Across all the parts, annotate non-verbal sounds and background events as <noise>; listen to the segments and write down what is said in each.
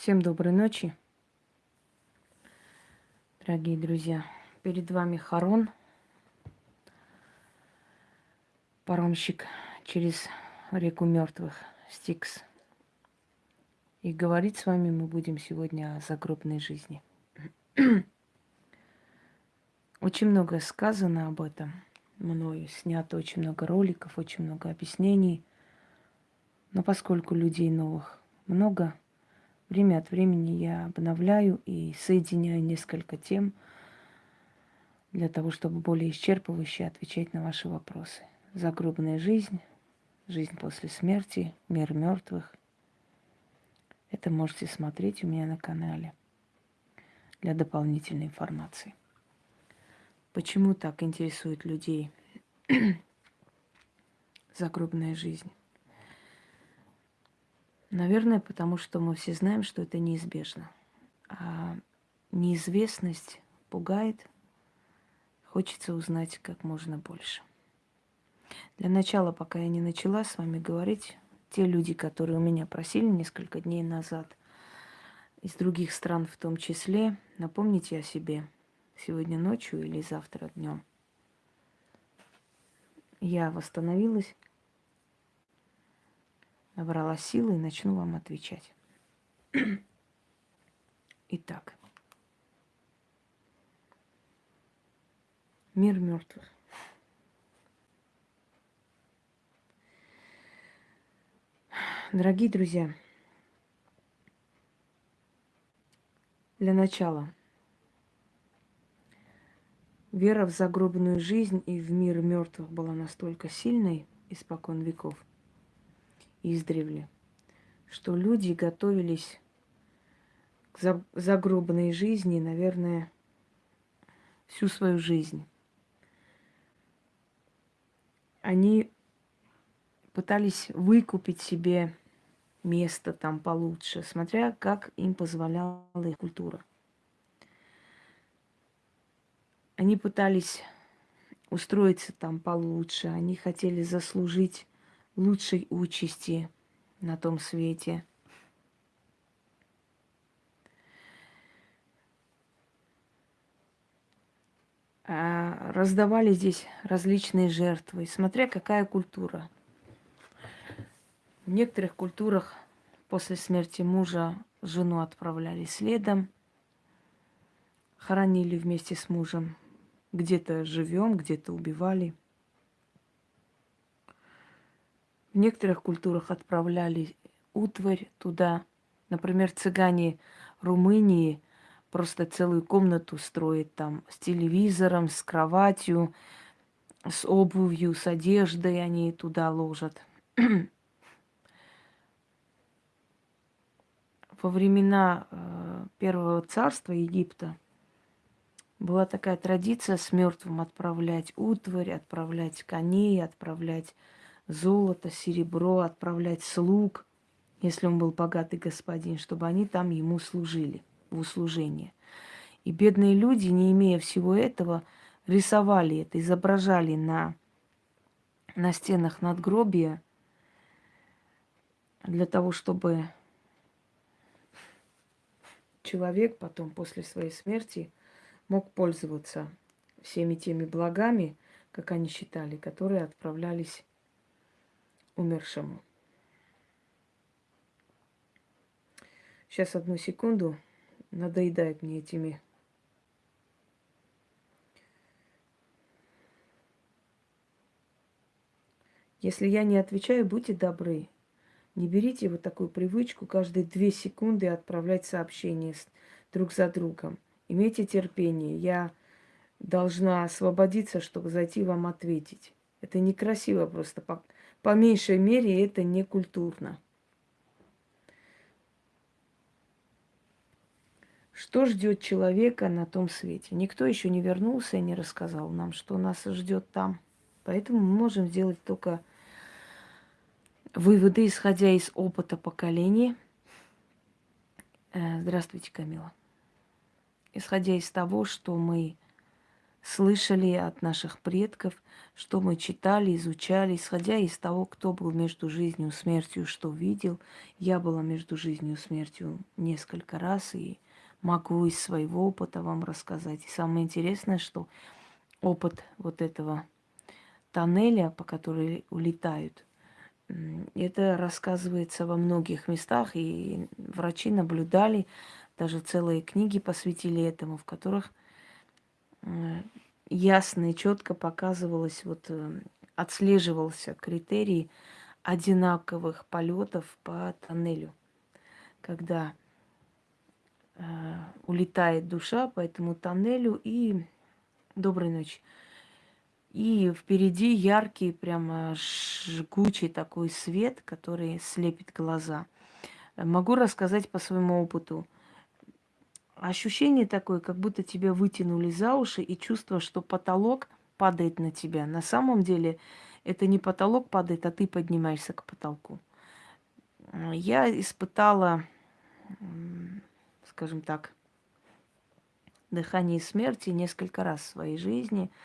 Всем доброй ночи, дорогие друзья. Перед вами Харон, паромщик через реку мертвых, Стикс. И говорить с вами мы будем сегодня о загробной жизни. <clears throat> Очень много сказано об этом мною, снято очень много роликов, очень много объяснений. Но поскольку людей новых много, Время от времени я обновляю и соединяю несколько тем для того, чтобы более исчерпывающе отвечать на ваши вопросы. Загробная жизнь, жизнь после смерти, мир мертвых. Это можете смотреть у меня на канале для дополнительной информации. Почему так интересует людей <clears throat> загробная жизнь? Наверное, потому что мы все знаем, что это неизбежно. А неизвестность пугает, хочется узнать как можно больше. Для начала, пока я не начала с вами говорить, те люди, которые у меня просили несколько дней назад, из других стран в том числе, напомните о себе сегодня ночью или завтра днем. Я восстановилась набрала силы и начну вам отвечать. <clears throat> Итак, мир мертвых. Дорогие друзья, для начала вера в загробную жизнь и в мир мертвых была настолько сильной испокон веков – издревле, что люди готовились к загробной жизни, наверное, всю свою жизнь. Они пытались выкупить себе место там получше, смотря как им позволяла их культура. Они пытались устроиться там получше, они хотели заслужить лучшей участи на том свете. А, раздавали здесь различные жертвы, смотря какая культура. В некоторых культурах после смерти мужа жену отправляли следом, хоронили вместе с мужем. Где-то живем, где-то убивали. В некоторых культурах отправляли утварь туда. Например, цыгане Румынии просто целую комнату строят там с телевизором, с кроватью, с обувью, с одеждой они туда ложат. Во времена э, Первого царства Египта была такая традиция с мертвым отправлять утварь, отправлять коней, отправлять золото, серебро, отправлять слуг, если он был богатый господин, чтобы они там ему служили в услужение. И бедные люди, не имея всего этого, рисовали это, изображали на, на стенах надгробия для того, чтобы человек потом после своей смерти мог пользоваться всеми теми благами, как они считали, которые отправлялись умершему. Сейчас одну секунду. Надоедает мне этими Если я не отвечаю, будьте добры. Не берите вот такую привычку каждые две секунды отправлять сообщения друг за другом. Имейте терпение. Я должна освободиться, чтобы зайти вам ответить. Это некрасиво просто по меньшей мере это не культурно. Что ждет человека на том свете? Никто еще не вернулся и не рассказал нам, что нас ждет там. Поэтому мы можем сделать только выводы, исходя из опыта поколений. Э, здравствуйте, Камила. Исходя из того, что мы слышали от наших предков, что мы читали, изучали, исходя из того, кто был между жизнью и смертью, что видел. Я была между жизнью и смертью несколько раз и могу из своего опыта вам рассказать. И самое интересное, что опыт вот этого тоннеля, по которой улетают, это рассказывается во многих местах, и врачи наблюдали, даже целые книги посвятили этому, в которых ясно и четко показывалось, вот э, отслеживался критерий одинаковых полетов по тоннелю, когда э, улетает душа по этому тоннелю и доброй ночи. И впереди яркий, прямо жгучий такой свет, который слепит глаза. Могу рассказать по своему опыту. Ощущение такое, как будто тебя вытянули за уши, и чувство, что потолок падает на тебя. На самом деле это не потолок падает, а ты поднимаешься к потолку. Я испытала, скажем так, дыхание смерти несколько раз в своей жизни –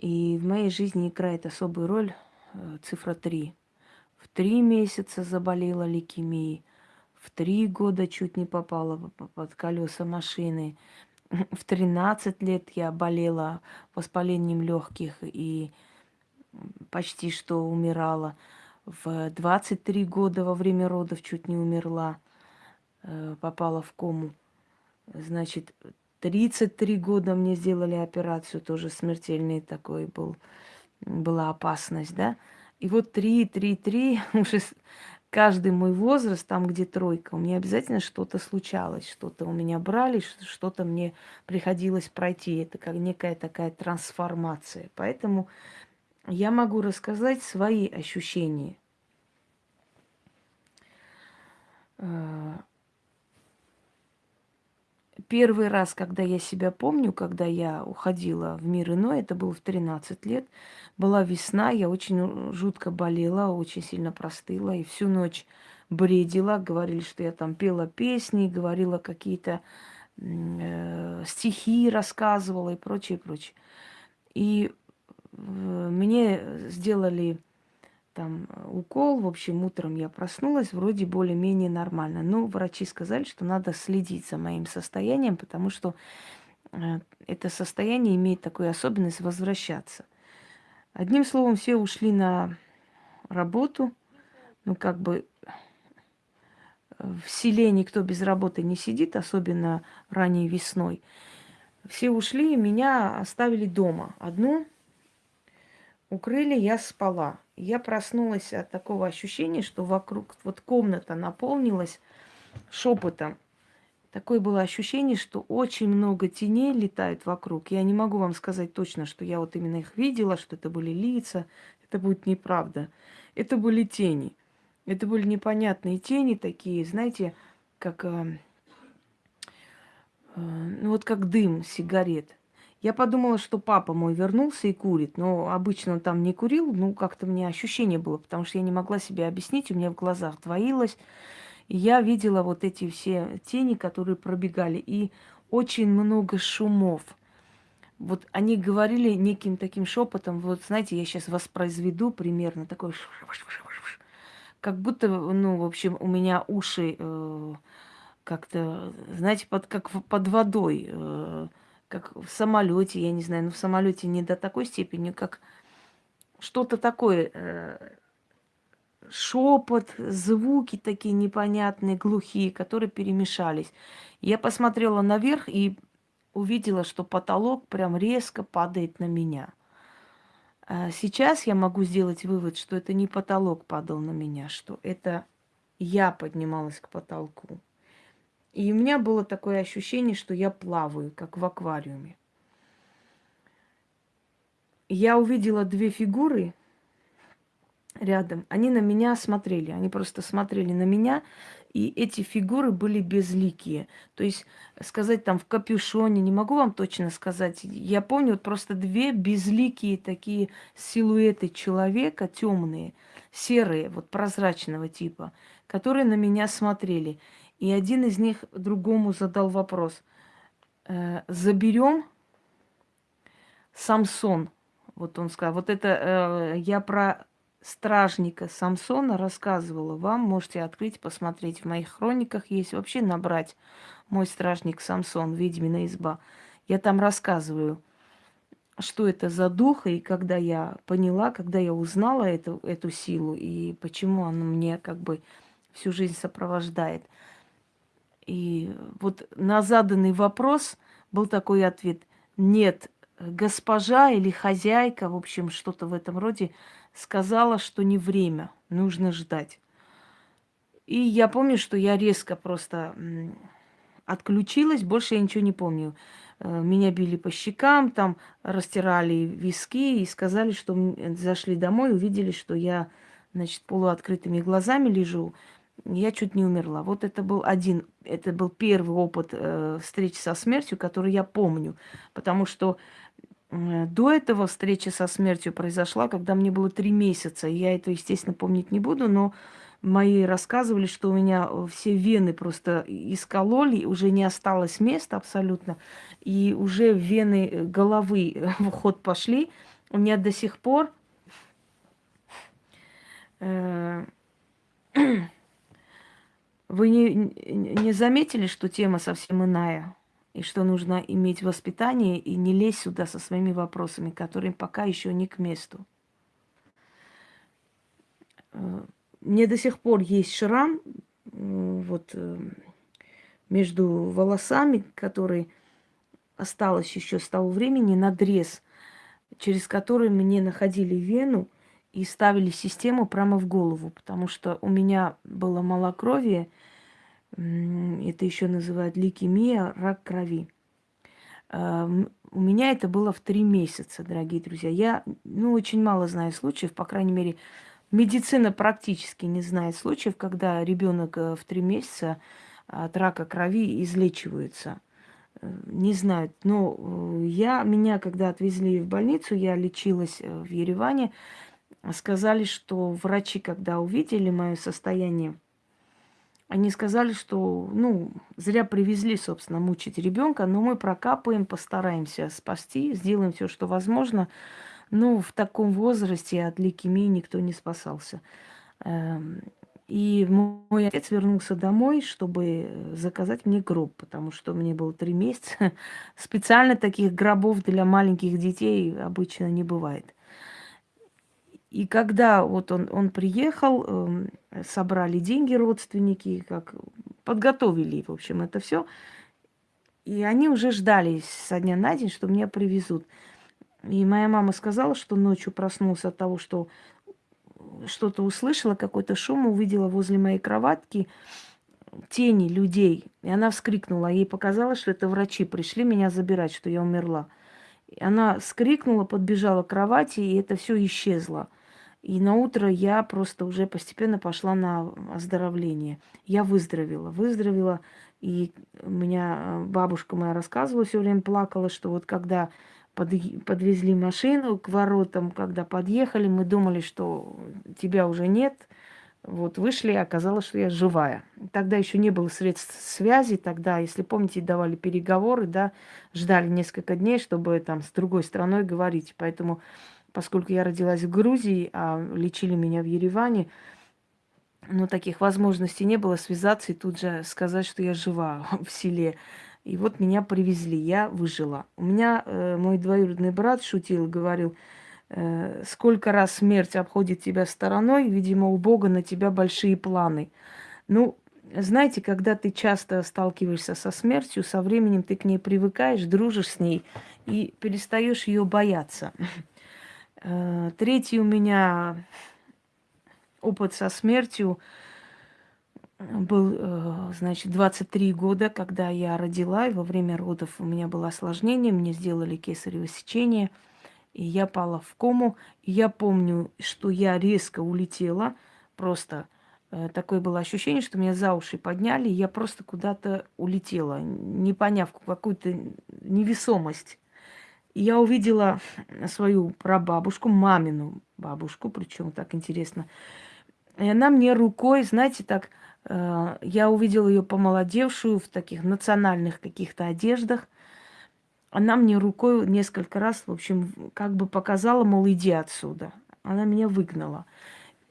и в моей жизни играет особую роль э, цифра 3. В три месяца заболела лейкемией, в три года чуть не попала под колеса машины, <laughs> в 13 лет я болела воспалением легких и почти что умирала. В 23 года во время родов чуть не умерла, э, попала в кому. Значит, 33 года мне сделали операцию, тоже смертельный такой был, была опасность, да. И вот 3, 3, 3, уже каждый мой возраст, там, где тройка, у меня обязательно что-то случалось, что-то у меня брали, что-то мне приходилось пройти. Это как некая такая трансформация. Поэтому я могу рассказать свои ощущения. Первый раз, когда я себя помню, когда я уходила в мир иной, это было в 13 лет, была весна, я очень жутко болела, очень сильно простыла, и всю ночь бредила, говорили, что я там пела песни, говорила какие-то э, стихи, рассказывала и прочее, прочее. И э, мне сделали там э, укол. В общем, утром я проснулась, вроде более-менее нормально. Но врачи сказали, что надо следить за моим состоянием, потому что э, это состояние имеет такую особенность возвращаться. Одним словом, все ушли на работу. Ну, как бы э, в селе никто без работы не сидит, особенно ранней весной. Все ушли, меня оставили дома. Одну укрыли, я спала. Я проснулась от такого ощущения, что вокруг вот комната наполнилась шепотом. Такое было ощущение, что очень много теней летает вокруг. Я не могу вам сказать точно, что я вот именно их видела, что это были лица. Это будет неправда. Это были тени. Это были непонятные тени такие, знаете, как, э, э, ну вот как дым сигарет. Я подумала, что папа мой вернулся и курит, но обычно он там не курил, ну как-то мне ощущение было, потому что я не могла себе объяснить, у меня в глазах двоилось. И я видела вот эти все тени, которые пробегали, и очень много шумов. Вот они говорили неким таким шепотом, вот знаете, я сейчас воспроизведу примерно такой, как будто, ну, в общем, у меня уши э, как-то, знаете, под, как под водой. Э, как в самолете, я не знаю, но в самолете не до такой степени, как что-то такое, э, шепот, звуки такие непонятные, глухие, которые перемешались. Я посмотрела наверх и увидела, что потолок прям резко падает на меня. А сейчас я могу сделать вывод, что это не потолок падал на меня, что это я поднималась к потолку. И у меня было такое ощущение, что я плаваю, как в аквариуме. Я увидела две фигуры рядом. Они на меня смотрели. Они просто смотрели на меня. И эти фигуры были безликие. То есть сказать там в капюшоне, не могу вам точно сказать. Я помню вот просто две безликие такие силуэты человека, темные, серые, вот прозрачного типа, которые на меня смотрели. И один из них другому задал вопрос. «Э, Заберем? Самсон. Вот он сказал. Вот это э, я про стражника Самсона рассказывала вам. Можете открыть, посмотреть в моих хрониках. Есть вообще набрать мой стражник Самсон, ведьмина изба. Я там рассказываю, что это за дух, и когда я поняла, когда я узнала эту, эту силу, и почему она мне как бы всю жизнь сопровождает. И вот на заданный вопрос был такой ответ. Нет, госпожа или хозяйка, в общем, что-то в этом роде, сказала, что не время, нужно ждать. И я помню, что я резко просто отключилась, больше я ничего не помню. Э, меня били по щекам, там растирали виски и сказали, что зашли домой, увидели, что я, значит, полуоткрытыми глазами лежу. Я чуть не умерла. Вот это был один, это был первый опыт э, встречи со смертью, который я помню. Потому что э, до этого встреча со смертью произошла, когда мне было три месяца. Я это, естественно, помнить не буду, но мои рассказывали, что у меня э, все вены просто искололи, уже не осталось места абсолютно, и уже вены э, головы э, <laughs> в ход пошли. У меня до сих пор <clears throat> вы не, не заметили, что тема совсем иная? И что нужно иметь воспитание и не лезть сюда со своими вопросами, которые пока еще не к месту мне до сих пор есть шрам вот э, между волосами, который осталось еще с того времени, надрез, через который мне находили вену и ставили систему прямо в голову, потому что у меня было малокровие, это еще называют лейкемия, рак крови. А, у меня это было в три месяца, дорогие друзья. Я, ну, очень мало знаю случаев, по крайней мере, Медицина практически не знает случаев, когда ребенок э, в три месяца от рака крови излечивается. Э, не знают. Но э, я, меня, когда отвезли в больницу, я лечилась в Ереване, сказали, что врачи, когда увидели мое состояние, они сказали, что, ну, зря привезли, собственно, мучить ребенка, но мы прокапаем, постараемся спасти, сделаем все, что возможно. Ну, в таком возрасте от лейкемии никто не спасался. Эм, и мой отец вернулся домой, чтобы заказать мне гроб, потому что мне было три месяца. <laughs> Специально таких гробов для маленьких детей обычно не бывает. И когда вот он, он приехал, эм, собрали деньги родственники, как подготовили, в общем, это все. И они уже ждали со дня на день, что меня привезут. И моя мама сказала, что ночью проснулся от того, что что-то услышала, какой-то шум, увидела возле моей кроватки тени людей. И она вскрикнула. Ей показалось, что это врачи пришли меня забирать, что я умерла. И она скрикнула, подбежала к кровати, и это все исчезло. И на утро я просто уже постепенно пошла на оздоровление. Я выздоровела, выздоровела. И у меня бабушка моя рассказывала, все время плакала, что вот когда под, подвезли машину к воротам, когда подъехали, мы думали, что тебя уже нет. Вот вышли, оказалось, что я живая. Тогда еще не было средств связи, тогда, если помните, давали переговоры, да, ждали несколько дней, чтобы там с другой страной говорить. Поэтому, поскольку я родилась в Грузии, а лечили меня в Ереване, но таких возможностей не было связаться и тут же сказать, что я жива <laughs> в селе. И вот меня привезли, я выжила. У меня э, мой двоюродный брат шутил, говорил, э, сколько раз смерть обходит тебя стороной, видимо, у Бога на тебя большие планы. Ну, знаете, когда ты часто сталкиваешься со смертью, со временем ты к ней привыкаешь, дружишь с ней и перестаешь ее бояться. <laughs> Э, третий у меня опыт со смертью – был, э, значит, 23 года, когда я родила, и во время родов у меня было осложнение, мне сделали кесарево сечение, и я пала в кому. И я помню, что я резко улетела, просто э, такое было ощущение, что меня за уши подняли, и я просто куда-то улетела, не поняв какую-то невесомость. Я увидела свою прабабушку, мамину бабушку, причем так интересно. И она мне рукой, знаете, так Э, я увидела ее помолодевшую в таких национальных каких-то одеждах. она мне рукой несколько раз, в общем, как бы показала, мол, иди отсюда. Она меня выгнала.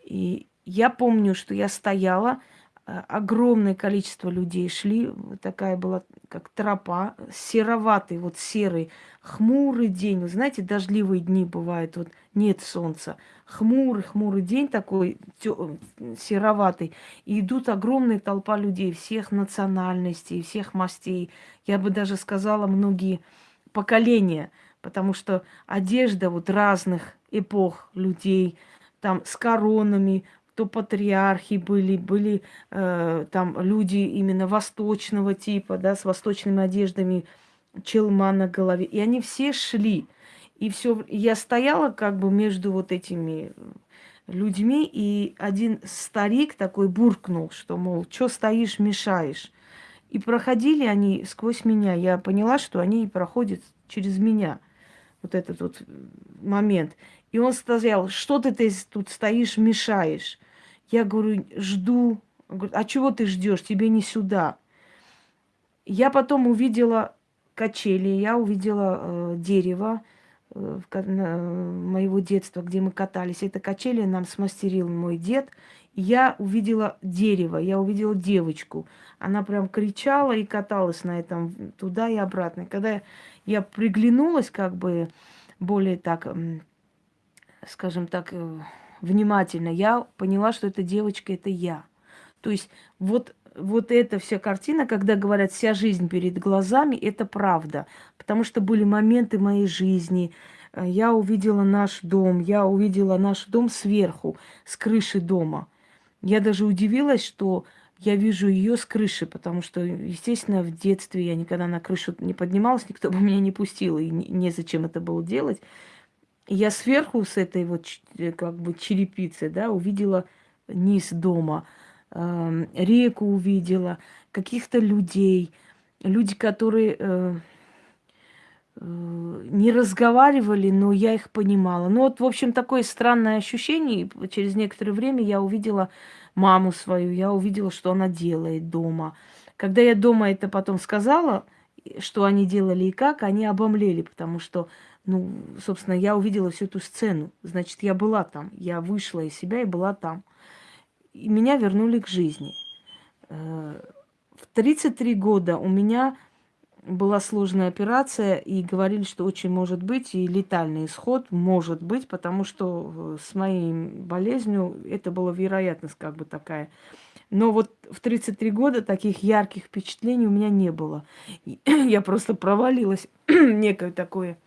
И я помню, что я стояла, огромное количество людей шли, такая была как тропа, сероватый, вот серый, хмурый день. Вы знаете, дождливые дни бывают, вот нет солнца. Хмурый, хмурый день такой, тё, сероватый. И идут огромная толпа людей всех национальностей, всех мастей. Я бы даже сказала, многие поколения, потому что одежда вот разных эпох людей, там с коронами, то патриархи были, были э, там люди именно восточного типа, да, с восточными одеждами, челма на голове. И они все шли. И все, я стояла как бы между вот этими людьми, и один старик такой буркнул, что, мол, что стоишь, мешаешь. И проходили они сквозь меня. Я поняла, что они проходят через меня. Вот этот вот момент. И он сказал, что ты, ты тут стоишь, мешаешь. Я говорю, жду. Говорит, а чего ты ждешь? Тебе не сюда. Я потом увидела качели, я увидела э, дерево э, моего детства, где мы катались. Это качели нам смастерил мой дед. я увидела дерево, я увидела девочку. Она прям кричала и каталась на этом туда и обратно. когда я приглянулась, как бы более так, скажем так, э, внимательно, я поняла, что эта девочка – это я. То есть вот, вот эта вся картина, когда говорят «вся жизнь перед глазами», это правда. Потому что были моменты моей жизни, э, я увидела наш дом, я увидела наш дом сверху, с крыши дома. Я даже удивилась, что я вижу ее с крыши, потому что, естественно, в детстве я никогда на крышу не поднималась, никто бы меня не пустил, и незачем это было делать я сверху с этой вот э, как бы черепицы, да, увидела низ дома, э, реку увидела, каких-то людей, люди, которые э, э, не разговаривали, но я их понимала. Ну вот, в общем, такое странное ощущение. Через некоторое время я увидела маму свою, я увидела, что она делает дома. Когда я дома это потом сказала, что они делали и как, они обомлели, потому что ну, собственно, я увидела всю эту сцену. Значит, я была там. Я вышла из себя и была там. И меня вернули к жизни. Э, в 33 года у меня была сложная операция, и говорили, что очень может быть, и летальный исход может быть, потому что с моей болезнью это была вероятность как бы такая. Но вот в 33 года таких ярких впечатлений у меня не было. <clears throat> Я просто провалилась <clears throat> некое такое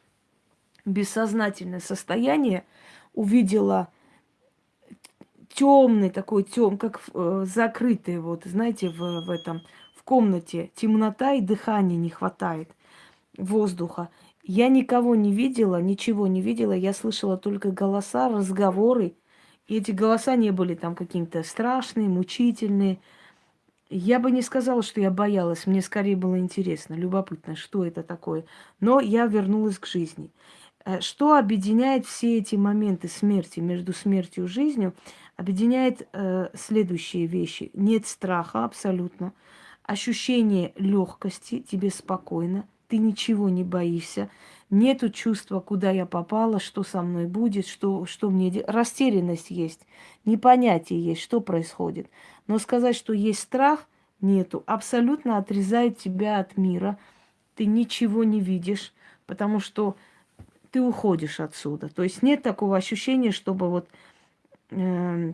бессознательное состояние, увидела темный такой тем, как э, закрытый, вот, знаете, в, в этом, в комнате темнота и дыхания не хватает, воздуха. Я никого не видела, ничего не видела, я слышала только голоса, разговоры. И эти голоса не были там какие-то страшные, мучительные. Я бы не сказала, что я боялась, мне скорее было интересно, любопытно, что это такое. Но я вернулась к жизни. Э, что объединяет все эти моменты смерти, между смертью и жизнью? Объединяет э, следующие вещи. Нет страха абсолютно. Ощущение легкости, тебе спокойно, ты ничего не боишься. Нету чувства, куда я попала, что со мной будет, что, что мне делать. Растерянность есть, непонятие есть, что происходит. Но сказать, что есть страх, нету. Абсолютно отрезает тебя от мира. Ты ничего не видишь, потому что ты уходишь отсюда. То есть нет такого ощущения, чтобы вот э,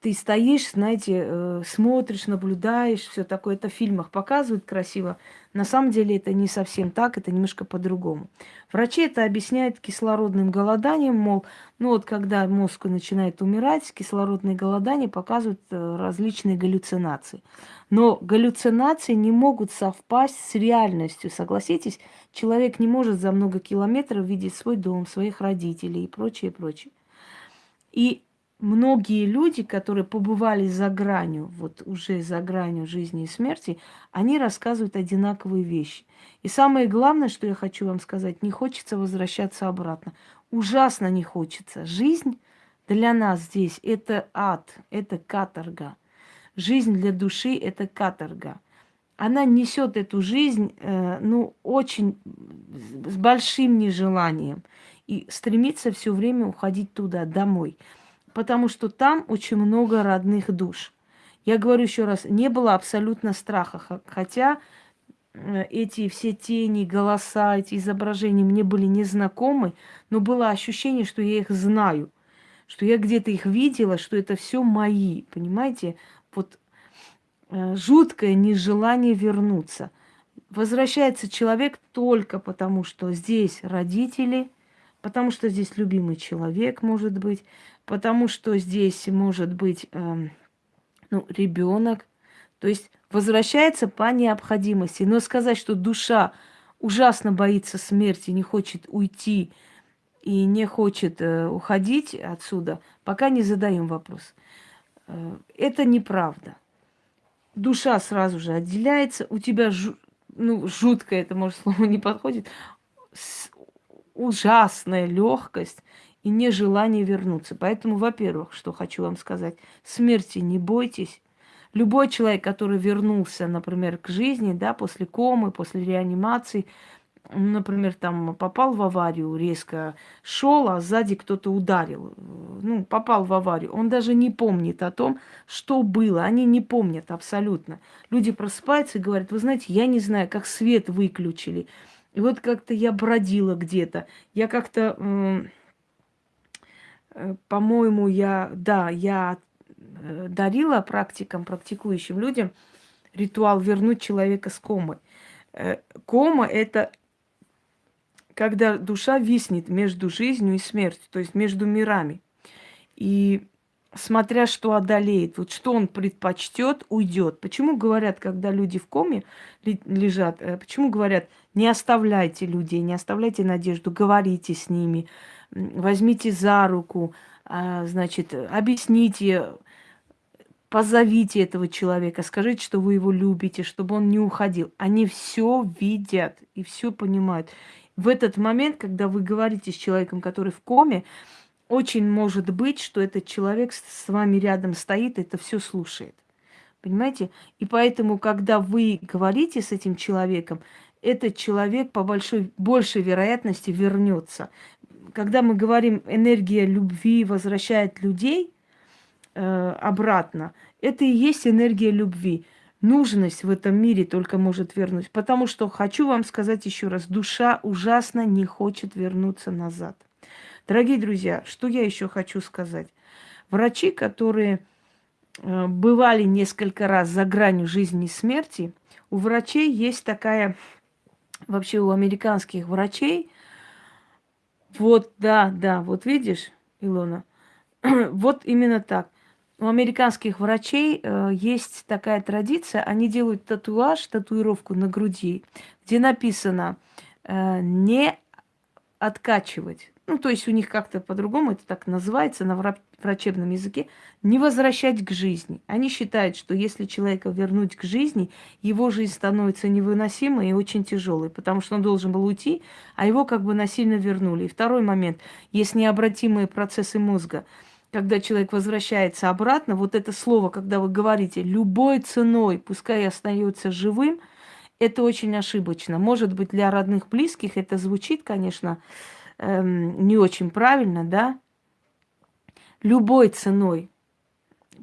ты стоишь, знаете, э, смотришь, наблюдаешь, все такое. Это в фильмах показывают красиво. На самом деле это не совсем так, это немножко по-другому. Врачи это объясняют кислородным голоданием, мол, ну вот когда мозг начинает умирать, кислородные голодания показывают э, различные галлюцинации. Но галлюцинации не могут совпасть с реальностью, согласитесь? Человек не может за много километров видеть свой дом, своих родителей и прочее, прочее. И многие люди, которые побывали за гранью, вот уже за гранью жизни и смерти, они рассказывают одинаковые вещи. И самое главное, что я хочу вам сказать, не хочется возвращаться обратно. Ужасно не хочется. Жизнь для нас здесь – это ад, это каторга. Жизнь для души – это каторга. Она несет эту жизнь, э, ну, очень с большим нежеланием. И стремится все время уходить туда, домой. Потому что там очень много родных душ. Я говорю еще раз, не было абсолютно страха. Хотя э, эти все тени, голоса, эти изображения мне были незнакомы, но было ощущение, что я их знаю, что я где-то их видела, что это все мои, понимаете? Э, жуткое нежелание вернуться. Возвращается человек только потому, что здесь родители, потому что здесь любимый человек может быть, потому что здесь может быть э, ну, ребенок. То есть возвращается по необходимости. Но сказать, что душа ужасно боится смерти, не хочет уйти и не хочет э, уходить отсюда, пока не задаем вопрос. Э, это неправда душа сразу же отделяется, у тебя, жу, ну, жутко это, может, слово не подходит, ужасная легкость и нежелание вернуться. Поэтому, во-первых, что хочу вам сказать, смерти не бойтесь. Любой человек, который вернулся, например, к жизни, да, после комы, после реанимации, например, там попал в аварию, резко шел, а сзади кто-то ударил, ну, попал в аварию, он даже не помнит о том, что было, они не помнят абсолютно. Люди просыпаются и говорят, вы знаете, я не знаю, как свет выключили, и вот как-то я бродила где-то, я как-то, э, по-моему, я, да, я э, дарила практикам, практикующим людям ритуал вернуть человека с комы. Э, кома – это когда душа виснет между жизнью и смертью, то есть между мирами. И смотря что одолеет, вот что он предпочтет, уйдет. Почему говорят, когда люди в коме лежат, э, почему говорят, не оставляйте людей, не оставляйте надежду, говорите с ними, возьмите за руку, а, значит, объясните, позовите этого человека, скажите, что вы его любите, чтобы он не уходил. Они все видят и все понимают в этот момент, когда вы говорите с человеком, который в коме, очень может быть, что этот человек с вами рядом стоит, это все слушает. Понимаете? И поэтому, когда вы говорите с этим человеком, этот человек по большой, большей вероятности вернется. Когда мы говорим, энергия любви возвращает людей э, обратно, это и есть энергия любви нужность в этом мире только может вернуть. Потому что, хочу вам сказать еще раз, душа ужасно не хочет вернуться назад. Дорогие друзья, что я еще хочу сказать? Врачи, которые э, бывали несколько раз за гранью жизни и смерти, у врачей есть такая, вообще у американских врачей, вот, да, да, вот видишь, Илона, <clears throat> вот именно так – у американских врачей э, есть такая традиция, они делают татуаж, татуировку на груди, где написано э, не откачивать. Ну, то есть у них как-то по-другому это так называется на врачебном языке, не возвращать к жизни. Они считают, что если человека вернуть к жизни, его жизнь становится невыносимой и очень тяжелой, потому что он должен был уйти, а его как бы насильно вернули. И второй момент, есть необратимые процессы мозга – когда человек возвращается обратно, вот это слово, когда вы говорите любой ценой, пускай остается живым, это очень ошибочно. Может быть, для родных, близких это звучит, конечно, эм, не очень правильно, да? Любой ценой.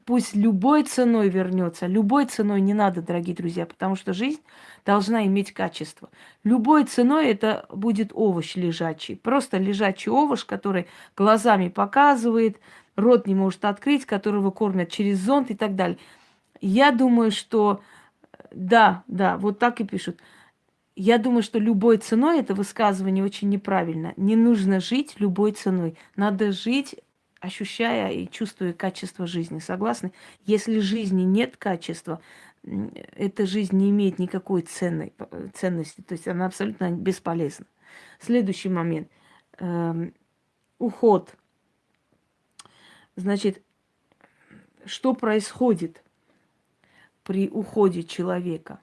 Пусть любой ценой вернется. Любой ценой не надо, дорогие друзья, потому что жизнь должна иметь качество. Любой ценой это будет овощ лежачий. Просто лежачий овощ, который глазами показывает, рот не может открыть, которого кормят через зонт и так далее. Я думаю, что да, да, вот так и пишут. Я думаю, что любой ценой это высказывание очень неправильно. Не нужно жить любой ценой. Надо жить, ощущая и чувствуя качество жизни. Согласны? Если жизни нет качества, эта жизнь не имеет никакой ценной, ценности. То есть она абсолютно бесполезна. Следующий момент. Эм, уход – Значит, что происходит при уходе человека?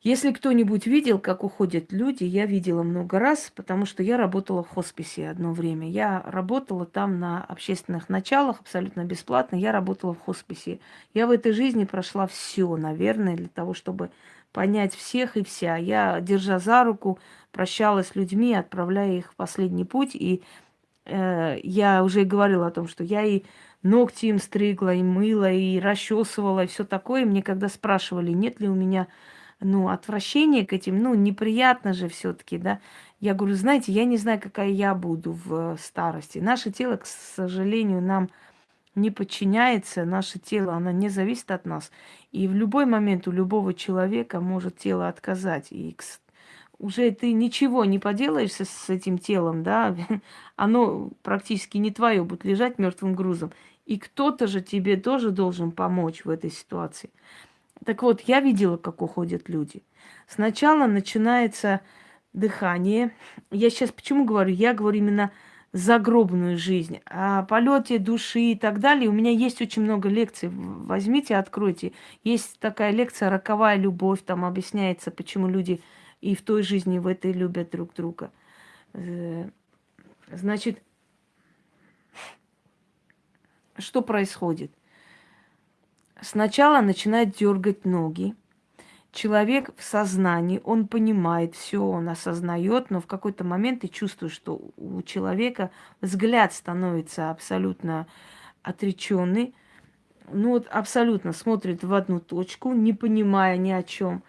Если кто-нибудь видел, как уходят люди, я видела много раз, потому что я работала в хосписе одно время. Я работала там на общественных началах, абсолютно бесплатно. Я работала в хосписе. Я в этой жизни прошла все, наверное, для того, чтобы понять всех и вся. Я, держа за руку, прощалась с людьми, отправляя их в последний путь. И я уже говорила о том, что я и ногти им стригла, и мыла, и расчесывала, и все такое. Мне когда спрашивали, нет ли у меня ну, отвращение к этим, ну, неприятно же все-таки, да. Я говорю, знаете, я не знаю, какая я буду в старости. Наше тело, к сожалению, нам не подчиняется, наше тело, оно не зависит от нас. И в любой момент у любого человека может тело отказать. И уже ты ничего не поделаешь с этим телом, да, <laughs> оно практически не твое будет лежать мертвым грузом. И кто-то же тебе тоже должен помочь в этой ситуации. Так вот, я видела, как уходят люди. Сначала начинается дыхание. Я сейчас почему говорю? Я говорю именно загробную жизнь, о полете души и так далее. У меня есть очень много лекций. Возьмите, откройте. Есть такая лекция «Роковая любовь». Там объясняется, почему люди и в той жизни, в этой любят друг друга. Э, значит, что происходит? Сначала начинает дергать ноги. Человек в сознании, он понимает все, он осознает, но в какой-то момент ты чувствуешь, что у человека взгляд становится абсолютно отреченный. Ну вот абсолютно смотрит в одну точку, не понимая ни о чем.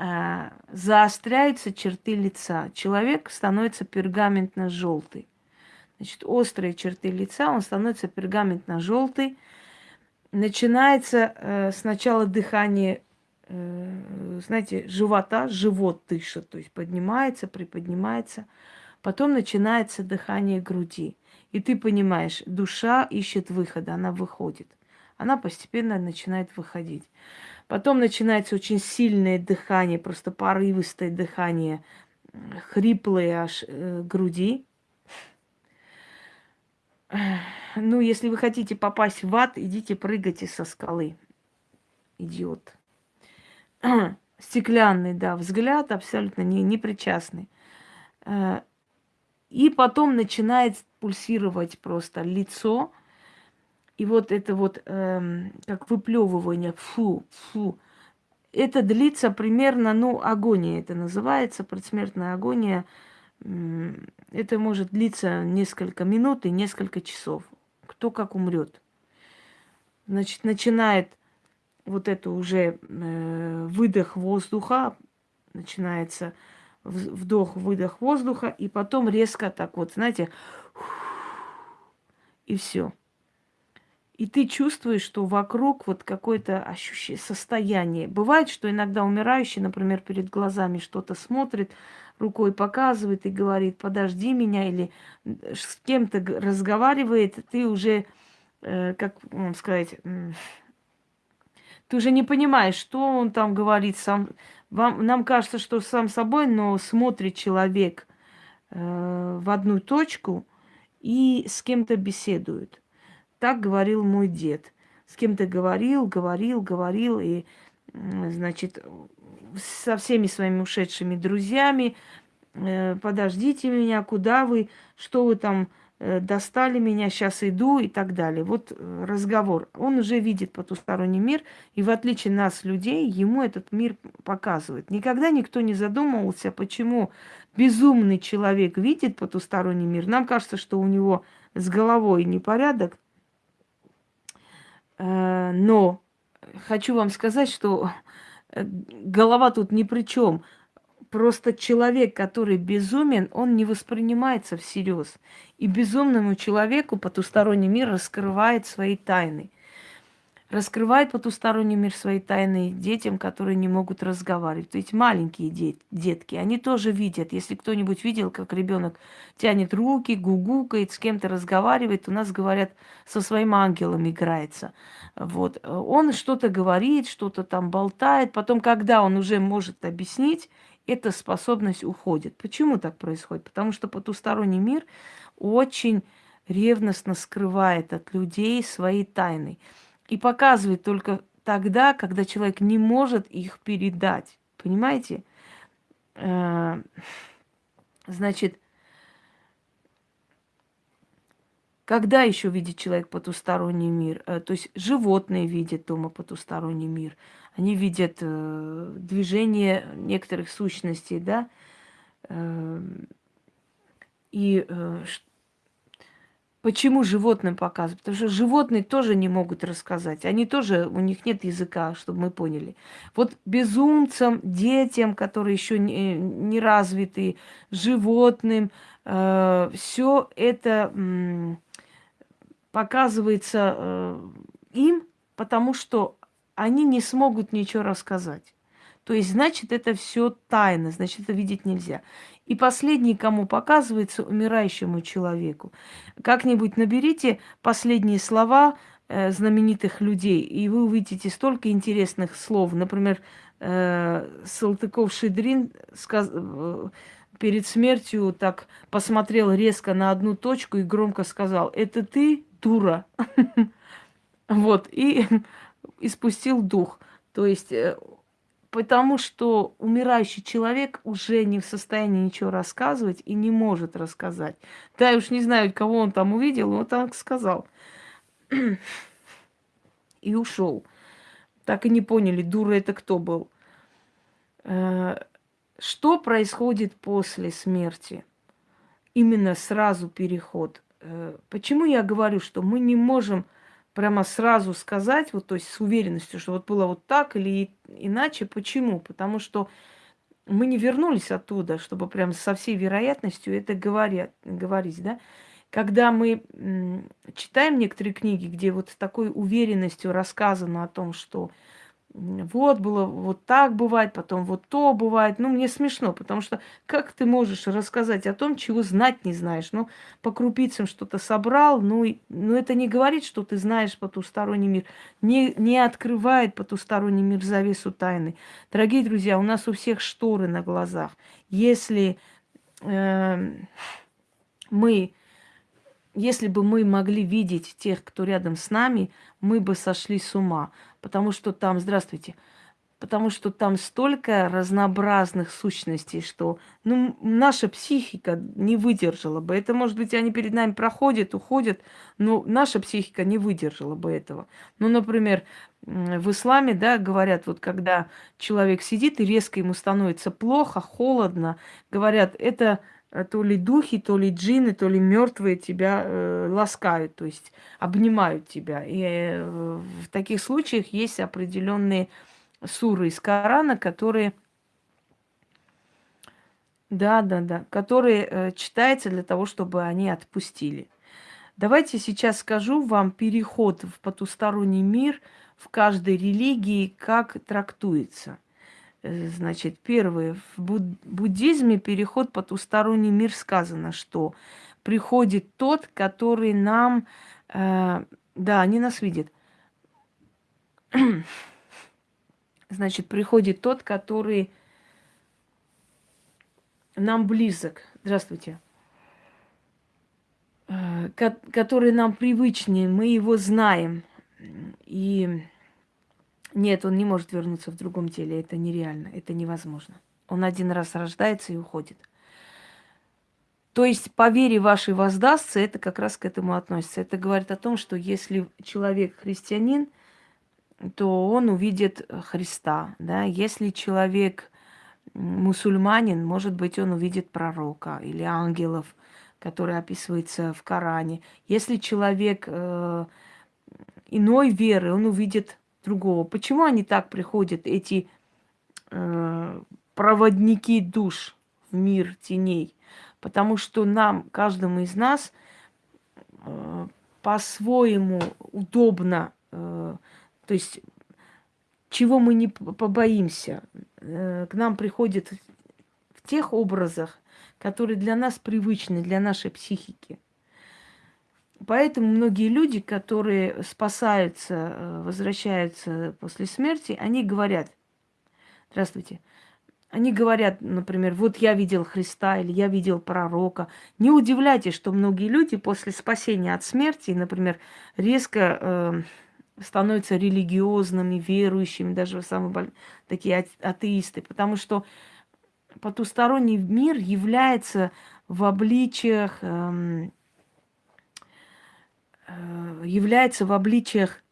А, заостряются черты лица. Человек становится пергаментно-желтый. Значит, острые черты лица, он становится пергаментно-желтый начинается э, сначала дыхание, э, знаете, живота, живот дышит, то есть поднимается, приподнимается. Потом начинается дыхание груди. И ты понимаешь, душа ищет выхода, она выходит. Она постепенно начинает выходить. Потом начинается очень сильное дыхание, просто порывистое дыхание, хриплые аж э, груди. Ну, если вы хотите попасть в ад, идите прыгайте со скалы. Идиот. <clears throat> Стеклянный, да, взгляд абсолютно не, не причастный. Э, и потом начинает пульсировать просто лицо. И вот это вот, эм, как выплевывание, фу, фу. Это длится примерно, ну, агония это называется, предсмертная агония – это может длиться несколько минут и несколько часов. Кто как умрет. Значит, начинает вот это уже э, выдох воздуха, начинается вдох-выдох воздуха, и потом резко так вот, знаете, и все. И ты чувствуешь, что вокруг вот какое-то ощущение, состояние. Бывает, что иногда умирающий, например, перед глазами что-то смотрит, рукой показывает и говорит, подожди меня, или с кем-то разговаривает, ты уже, э, как вам сказать, э, ты уже не понимаешь, что он там говорит сам. Вам, нам кажется, что сам собой, но смотрит человек э, в одну точку и с кем-то беседует. Так говорил мой дед. С кем-то говорил, говорил, говорил, и, значит, со всеми своими ушедшими друзьями. Э, подождите меня, куда вы, что вы там э, достали меня, сейчас иду и так далее. Вот э, разговор. Он уже видит потусторонний мир, и в отличие нас, людей, ему этот мир показывает. Никогда никто не задумывался, почему безумный человек видит потусторонний мир. Нам кажется, что у него с головой непорядок, но хочу вам сказать, что Э, голова тут ни при чем. Просто человек, который безумен, он не воспринимается всерьез. И безумному человеку потусторонний мир раскрывает свои тайны раскрывает потусторонний мир своей тайны детям, которые не могут разговаривать. Ведь маленькие дет, детки, они тоже видят. Если кто-нибудь видел, как ребенок тянет руки, гугукает, с кем-то разговаривает, у нас говорят, со своим ангелом играется. Вот. Он что-то говорит, что-то там болтает. Потом, когда он уже может объяснить, эта способность уходит. Почему так происходит? Потому что потусторонний мир очень ревностно скрывает от людей свои тайны и показывает только тогда, когда человек не может их передать. Понимаете? Э, значит, когда еще видит человек потусторонний мир? Э, то есть животные видят дома потусторонний мир. Они видят э, движение некоторых сущностей, да? И Почему животным показывают? Потому что животные тоже не могут рассказать. Они тоже, у них нет языка, чтобы мы поняли. Вот безумцам, детям, которые еще не, не развиты, животным, э, все это э, показывается э, им, потому что они не смогут ничего рассказать. То есть, значит, это все тайно, значит, это видеть нельзя. И последний, кому показывается, умирающему человеку. Как-нибудь наберите последние слова э, знаменитых людей, и вы увидите столько интересных слов. Например, э, Салтыков-Шедрин сказ... Э, перед смертью так посмотрел резко на одну точку и громко сказал, это ты, дура. <laughs> Вот, и <laughs> испустил дух. То есть э, Потому что умирающий человек уже не в состоянии ничего рассказывать и не может рассказать. Да, я уж не знаю, кого он там увидел, но так сказал. <clears throat> И ушел. Так и не поняли, дура это кто был. Э, что происходит после смерти? Именно сразу переход. Э, почему я говорю, что мы не можем прямо сразу сказать, вот, то есть с уверенностью, что вот было вот так или иначе. Почему? Потому что мы не вернулись оттуда, чтобы прям со всей вероятностью это говорят, говорить, да. Когда мы читаем некоторые книги, где вот с такой уверенностью рассказано о том, что вот было, вот так бывает, потом вот то бывает. Ну, мне смешно, потому что как ты можешь рассказать о том, чего знать не знаешь? Ну, по крупицам что-то собрал, ну, и, ну это не говорит, что ты знаешь потусторонний мир, не, не открывает потусторонний мир завесу тайны. Дорогие друзья, у нас у всех шторы на глазах. Если э, мы если бы мы могли видеть тех, кто рядом с нами, мы бы сошли с ума. Потому что там, здравствуйте, потому что там столько разнообразных сущностей, что ну, наша психика не выдержала бы. Это, может быть, они перед нами проходят, уходят, но наша психика не выдержала бы этого. Ну, например, в исламе, да, говорят, вот когда человек сидит и резко ему становится плохо, холодно, говорят, это то ли духи, то ли джины, то ли мертвые тебя э, ласкают, то есть обнимают тебя. И э, в таких случаях есть определенные суры из Корана, которые, да, да, да, которые э, читаются для того, чтобы они отпустили. Давайте сейчас скажу вам переход в потусторонний мир в каждой религии, как трактуется – Э, значит, первое, в буддизме переход потусторонний мир сказано, что приходит тот, который нам, э, да, они нас видят. <clears throat> Значит, приходит тот, который нам близок. Здравствуйте. Э, который нам привычнее, мы его знаем. И нет, он не может вернуться в другом теле. Это нереально, это невозможно. Он один раз рождается и уходит. То есть по вере вашей воздастся, это как раз к этому относится. Это говорит о том, что если человек христианин, то он увидит Христа. Да? Если человек мусульманин, может быть, он увидит пророка или ангелов, которые описываются в Коране. Если человек э, иной веры, он увидит другого. Почему они так приходят, эти э, проводники душ в мир теней? Потому что нам, каждому из нас, э, по-своему удобно, э, то есть чего мы не побоимся, э, к нам приходят в тех образах, которые для нас привычны, для нашей психики. Поэтому многие люди, которые спасаются, э, возвращаются после смерти, они говорят, здравствуйте, они говорят, например, вот я видел Христа или я видел пророка. Не удивляйтесь, что многие люди после спасения от смерти, например, резко э, становятся религиозными, верующими, даже самые такие атеисты, потому что потусторонний мир является в обличиях, э, является в обличиях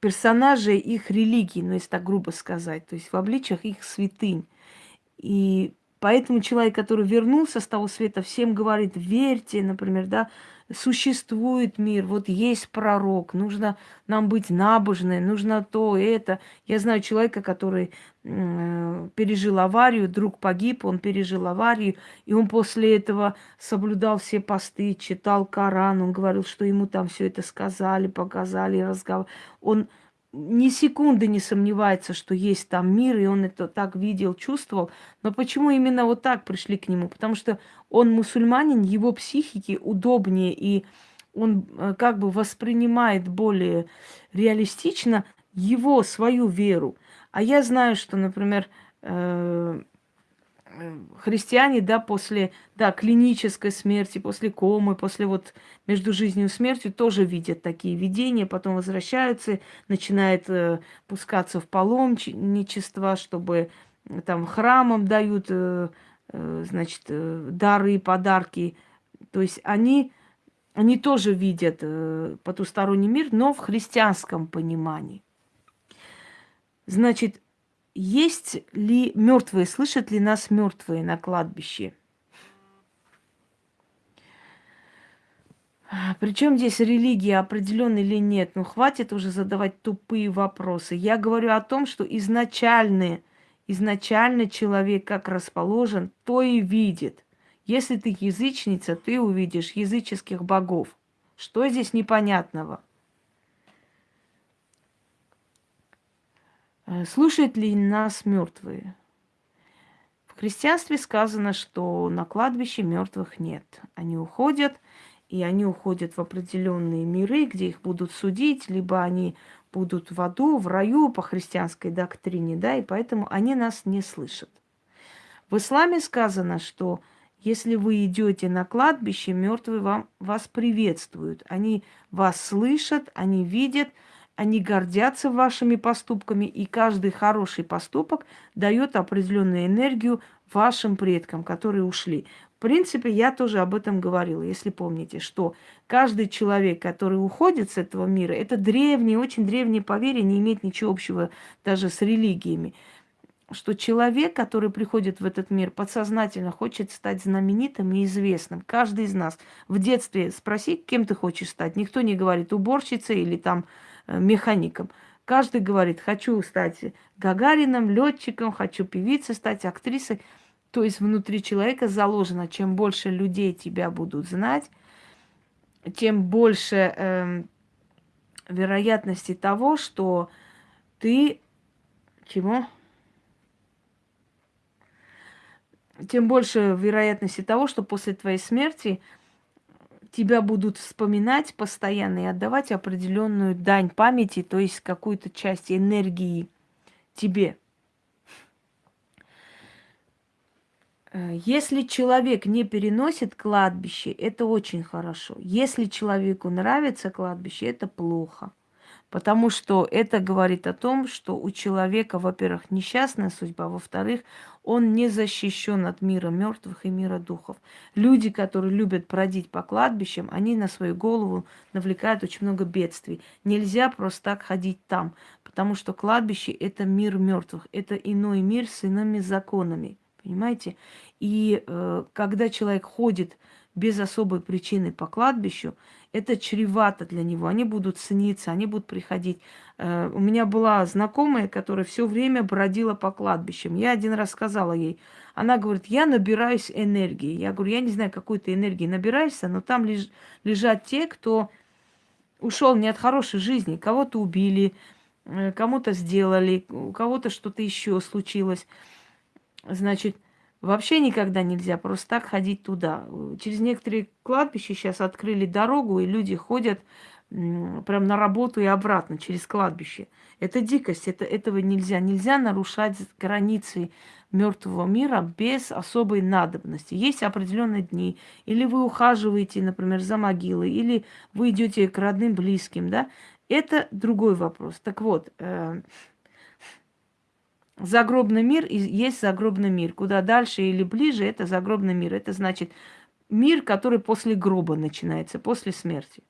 персонажей их религии, ну, если так грубо сказать, то есть в обличиях их святынь. И поэтому человек, который вернулся с того света, всем говорит, верьте, например, да, существует мир, вот есть пророк, нужно нам быть набожны, нужно то, это. Я знаю человека, который пережил аварию, друг погиб, он пережил аварию, и он после этого соблюдал все посты, читал Коран, он говорил, что ему там все это сказали, показали, разговор. Он ни секунды не сомневается, что есть там мир, и он это так видел, чувствовал. Но почему именно вот так пришли к нему? Потому что он мусульманин, его психике удобнее, и он э, как бы воспринимает более реалистично его, свою веру. А я знаю, что, например, э, христиане, да, после, да, клинической смерти, после комы, после вот между жизнью и смертью тоже видят такие видения, потом возвращаются, начинают э, пускаться в паломничество, чтобы э, там храмам дают, э, э, значит, э, дары подарки. То есть они, они тоже видят э, потусторонний мир, но в христианском понимании. Значит, есть ли мертвые, слышат ли нас мертвые на кладбище? Причем здесь религия определенная или нет? Ну, хватит уже задавать тупые вопросы. Я говорю о том, что изначально, изначально человек как расположен, то и видит. Если ты язычница, ты увидишь языческих богов. Что здесь непонятного? Слушают ли нас мертвые? В христианстве сказано, что на кладбище мертвых нет. Они уходят, и они уходят в определенные миры, где их будут судить, либо они будут в аду, в раю по христианской доктрине, да, и поэтому они нас не слышат. В исламе сказано, что если вы идете на кладбище, мертвые вам, вас приветствуют. Они вас слышат, они видят – они гордятся вашими поступками, и каждый хороший поступок дает определенную энергию вашим предкам, которые ушли. В принципе, я тоже об этом говорила, если помните, что каждый человек, который уходит с этого мира, это древнее, очень древнее поверье, не имеет ничего общего даже с религиями что человек, который приходит в этот мир, подсознательно хочет стать знаменитым и известным. Каждый из нас в детстве спроси, кем ты хочешь стать. Никто не говорит уборщицей или там механиком. Каждый говорит, хочу стать Гагарином, летчиком, хочу певицей стать, актрисой. То есть внутри человека заложено, чем больше людей тебя будут знать, тем больше э, вероятности того, что ты чего? Тем больше вероятности того, что после твоей смерти тебя будут вспоминать постоянно и отдавать определенную дань памяти, то есть какую-то часть энергии тебе. Э, если человек не переносит кладбище, это очень хорошо. Если человеку нравится кладбище, это плохо. Потому что это говорит о том, что у человека, во-первых, несчастная судьба, во-вторых, он не защищен от мира мертвых и мира духов. Люди, которые любят бродить по кладбищам, они на свою голову навлекают очень много бедствий. Нельзя просто так ходить там, потому что кладбище это мир мертвых, это иной мир с иными законами. Понимаете? И э, когда человек ходит без особой причины по кладбищу, это чревато для него. Они будут цениться, они будут приходить. Э, у меня была знакомая, которая все время бродила по кладбищам. Я один раз сказала ей, она говорит, я набираюсь энергии. Я говорю, я не знаю, какой ты энергии набираешься, но там леж, лежат те, кто ушел не от хорошей жизни. Кого-то убили, э, кому-то сделали, у кого-то что-то еще случилось. Значит, Вообще никогда нельзя просто так ходить туда. Через некоторые кладбища сейчас открыли дорогу, и люди ходят прям на работу и обратно через кладбище. Это дикость, это, этого нельзя. Нельзя нарушать границы мертвого мира без особой надобности. Есть определенные дни. Или вы ухаживаете, например, за могилой, или вы идете к родным, близким, да. Это другой вопрос. Так вот, э, загробный мир есть загробный мир. Куда дальше или ближе, это загробный мир. Это значит мир, который после гроба начинается, после смерти.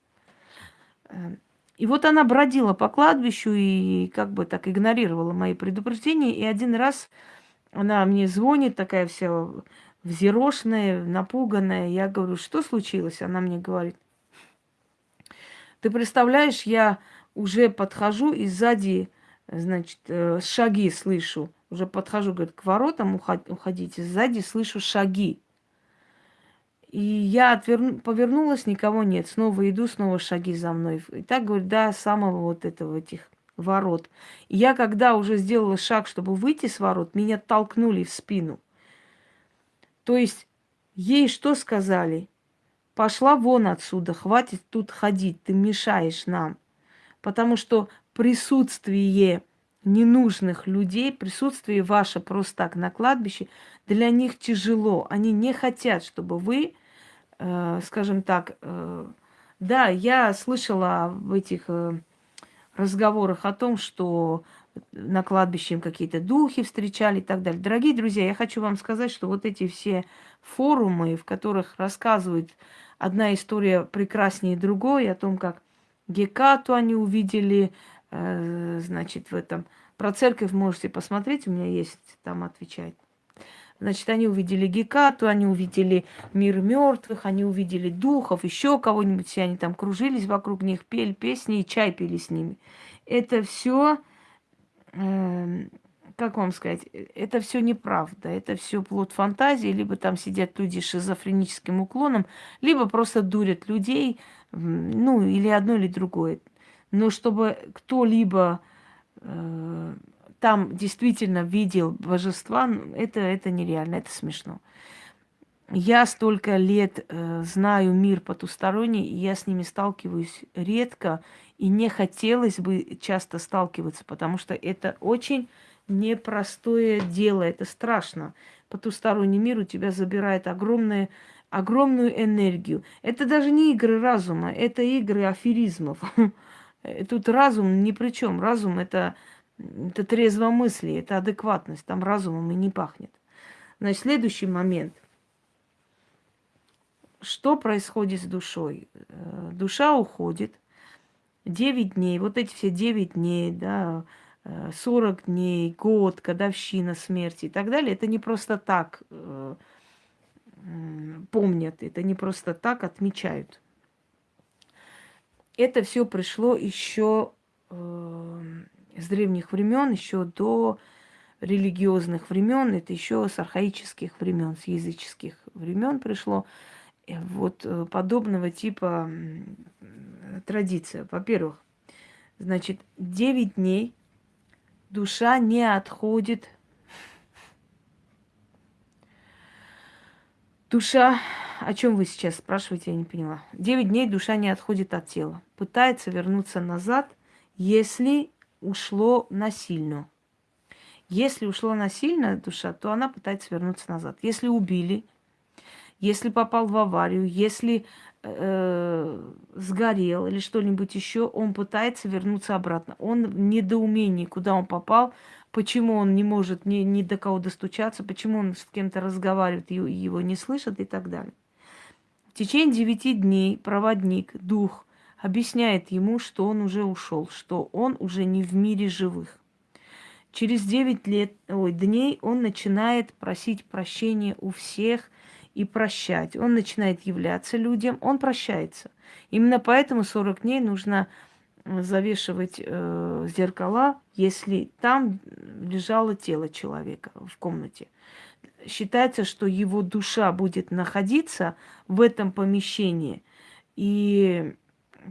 Э, и вот она бродила по кладбищу и как бы так игнорировала мои предупреждения. И один раз она мне звонит, такая вся взъерошенная, напуганная. Я говорю, что случилось? Она мне говорит, ты представляешь, я уже подхожу и сзади, значит, э, шаги слышу. Уже подхожу, говорит, к воротам уходите, сзади слышу шаги. И я отверну, повернулась, никого нет. Снова иду, снова шаги за мной. И так, говорит, до самого вот этого этих ворот. И я, когда уже сделала шаг, чтобы выйти с ворот, меня толкнули в спину. То есть ей что сказали? Пошла вон отсюда, хватит тут ходить, ты мешаешь нам. Потому что присутствие ненужных людей, присутствие ваше просто так на кладбище, для них тяжело. Они не хотят, чтобы вы, э, скажем так, э, да, я слышала в этих э, разговорах о том, что на кладбище им какие-то духи встречали и так далее. Дорогие друзья, я хочу вам сказать, что вот эти все форумы, в которых рассказывают одна история прекраснее другой, о том, как Гекату они увидели, значит, в этом. Про церковь можете посмотреть, у меня есть там отвечать. Значит, они увидели Гекату, они увидели мир мертвых, они увидели духов, еще кого-нибудь, все они там кружились вокруг них, пели песни и чай пили с ними. Это все, э, эм, как вам сказать, это все неправда, это все плод фантазии, либо там сидят люди с шизофреническим уклоном, либо просто дурят людей, ну, или одно, или другое. Но чтобы кто-либо э, там действительно видел божества, это, это нереально, это смешно. Я столько лет э, знаю мир потусторонний, и я с ними сталкиваюсь редко, и не хотелось бы часто сталкиваться, потому что это очень непростое дело, это страшно. Потусторонний мир у тебя забирает огромное, огромную энергию. Это даже не игры разума, это игры аферизмов. <laughs> Тут разум ни при чем. Разум это это трезвомыслие, это адекватность, там разумом и не пахнет. Значит, следующий момент. Что происходит с душой? Э, душа уходит. 9 дней, вот эти все 9 дней, да, 40 э, дней, год, годовщина смерти и так далее, это не просто так э, помнят, это не просто так отмечают. Это все пришло еще с древних времен, еще до религиозных времен, это еще с архаических времен, с языческих времен пришло. Вот э, подобного типа традиция. Во-первых, значит, 9 дней душа не отходит. Душа, о чем вы сейчас спрашиваете, я не поняла. 9 дней душа не отходит от тела. Пытается вернуться назад, если ушло насильно. Если ушло насильно душа, то она пытается вернуться назад. Если убили, если попал в аварию, если э, сгорел или что-нибудь еще, он пытается вернуться обратно. Он в недоумении, куда он попал, почему он не может ни, ни до кого достучаться, почему он с кем-то разговаривает, и его не слышат и так далее. В течение девяти дней проводник, дух, объясняет ему, что он уже ушел, что он уже не в мире живых. Через 9 лет, ой, дней он начинает просить прощения у всех и прощать. Он начинает являться людям, он прощается. Именно поэтому 40 дней нужно завешивать э, зеркала, если там лежало тело человека в комнате. Считается, что его душа будет находиться в этом помещении. И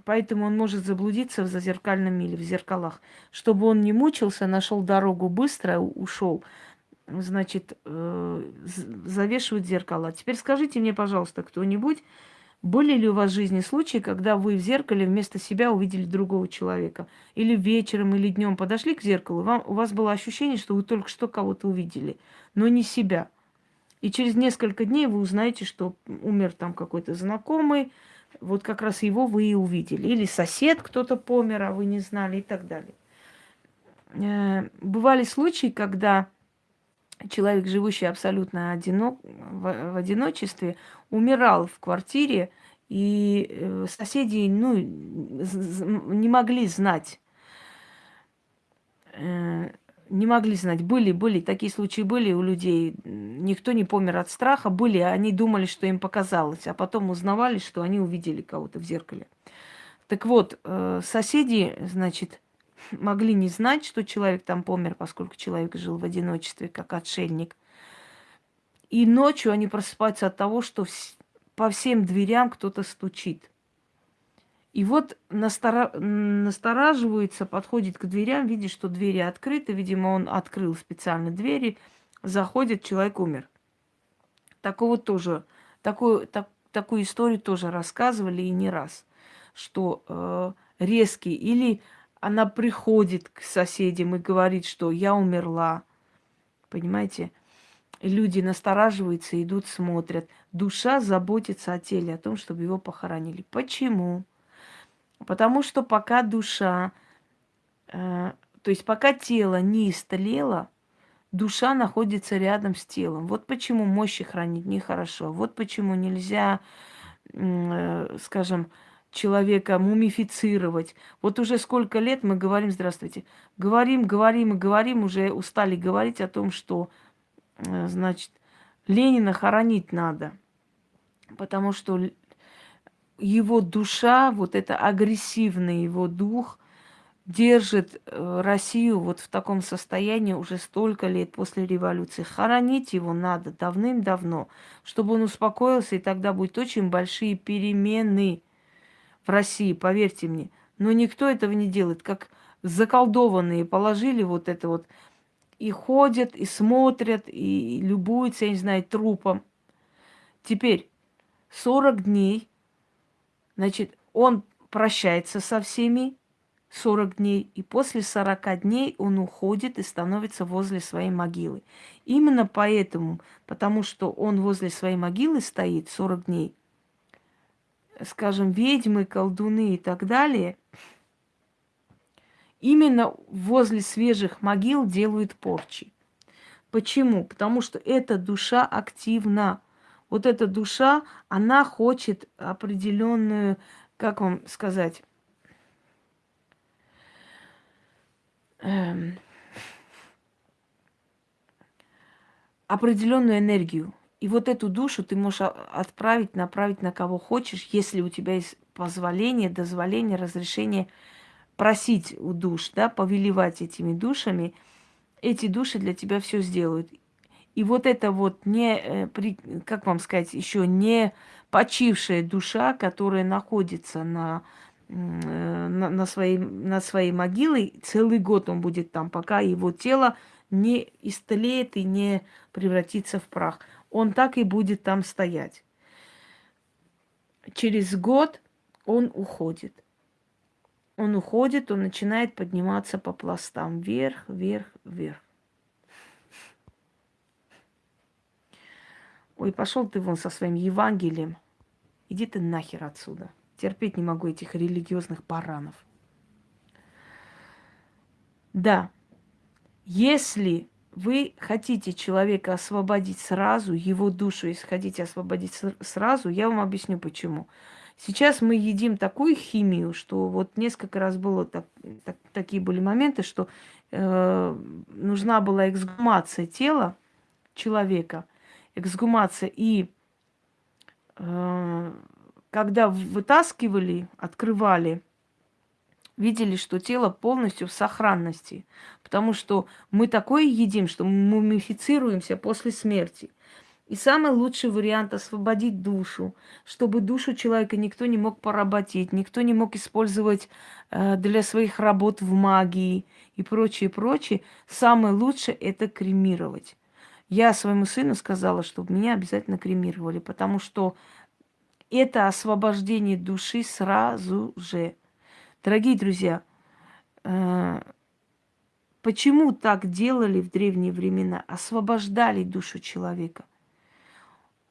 Поэтому он может заблудиться в зазеркальном мире, в зеркалах. Чтобы он не мучился, нашел дорогу быстро, ушел, значит, э, завешивают зеркала. Теперь скажите мне, пожалуйста, кто-нибудь, были ли у вас в жизни случаи, когда вы в зеркале вместо себя увидели другого человека? Или вечером, или днем подошли к зеркалу, вам, у вас было ощущение, что вы только что кого-то увидели, но не себя. И через несколько дней вы узнаете, что умер там какой-то знакомый, вот как раз его вы и увидели. Или сосед кто-то помер, а вы не знали и так далее. Э, бывали случаи, когда человек, живущий абсолютно одинок, в, в одиночестве, умирал в квартире, и э, соседи ну, не могли знать, э, не могли знать. Были, были, такие случаи были у людей. Никто не помер от страха. Были, они думали, что им показалось, а потом узнавали, что они увидели кого-то в зеркале. Так вот, э, соседи, значит, могли не знать, что человек там помер, поскольку человек жил в одиночестве, как отшельник. И ночью они просыпаются от того, что по всем дверям кто-то стучит. И вот настора... настораживается, подходит к дверям, видит, что двери открыты. Видимо, он открыл специально двери. Заходит, человек умер. Такого тоже, такую, так, такую историю тоже рассказывали и не раз. Что э, резкий или она приходит к соседям и говорит, что я умерла. Понимаете? И люди настораживаются, идут, смотрят. Душа заботится о теле, о том, чтобы его похоронили. Почему? Потому что пока душа, э, то есть пока тело не истлело, душа находится рядом с телом. Вот почему мощи хранить нехорошо. Вот почему нельзя, э, скажем, человека мумифицировать. Вот уже сколько лет мы говорим, здравствуйте, говорим, говорим и говорим, уже устали говорить о том, что, э, значит, Ленина хоронить надо, потому что его душа, вот это агрессивный его дух, держит э, Россию вот в таком состоянии уже столько лет после революции. Хоронить его надо давным-давно, чтобы он успокоился, и тогда будут очень большие перемены в России, поверьте мне. Но никто этого не делает, как заколдованные положили вот это вот и ходят, и смотрят, и любуются, я не знаю, трупом. Теперь 40 дней, значит, он прощается со всеми 40 дней, и после 40 дней он уходит и становится возле своей могилы. Именно поэтому, потому что он возле своей могилы стоит 40 дней, скажем, ведьмы, колдуны и так далее, именно возле свежих могил делают порчи. Почему? Потому что эта душа активна. Вот эта душа, она хочет определенную, как вам сказать, эм, определенную энергию. И вот эту душу ты можешь отправить, направить на кого хочешь, если у тебя есть позволение, дозволение, разрешение просить у душ, да, повелевать этими душами. Эти души для тебя все сделают. И вот это вот не, э, как вам сказать, еще не почившая душа, которая находится на, э, на, на, своей, на своей могиле, целый год он будет там, пока его тело не истлеет и не превратится в прах он так и будет там стоять. Через год он уходит. Он уходит, он начинает подниматься по пластам вверх, вверх, вверх. Ой, пошел ты вон со своим Евангелием. Иди ты нахер отсюда. Терпеть не могу этих религиозных баранов. Да, если вы хотите человека освободить сразу, его душу, если хотите освободить сразу, я вам объясню почему. Сейчас мы едим такую химию, что вот несколько раз было так, так, такие были моменты, что э, нужна была эксгумация тела человека, эксгумация и э, когда вытаскивали, открывали видели, что тело полностью в сохранности. Потому что мы такое едим, что мы мумифицируемся после смерти. И самый лучший вариант освободить душу, чтобы душу человека никто не мог поработить, никто не мог использовать э, для своих работ в магии и прочее, прочее. Самое лучшее это кремировать. Я своему сыну сказала, чтобы меня обязательно кремировали, потому что это освобождение души сразу же. Дорогие друзья, э, почему так делали в древние времена? Освобождали душу человека.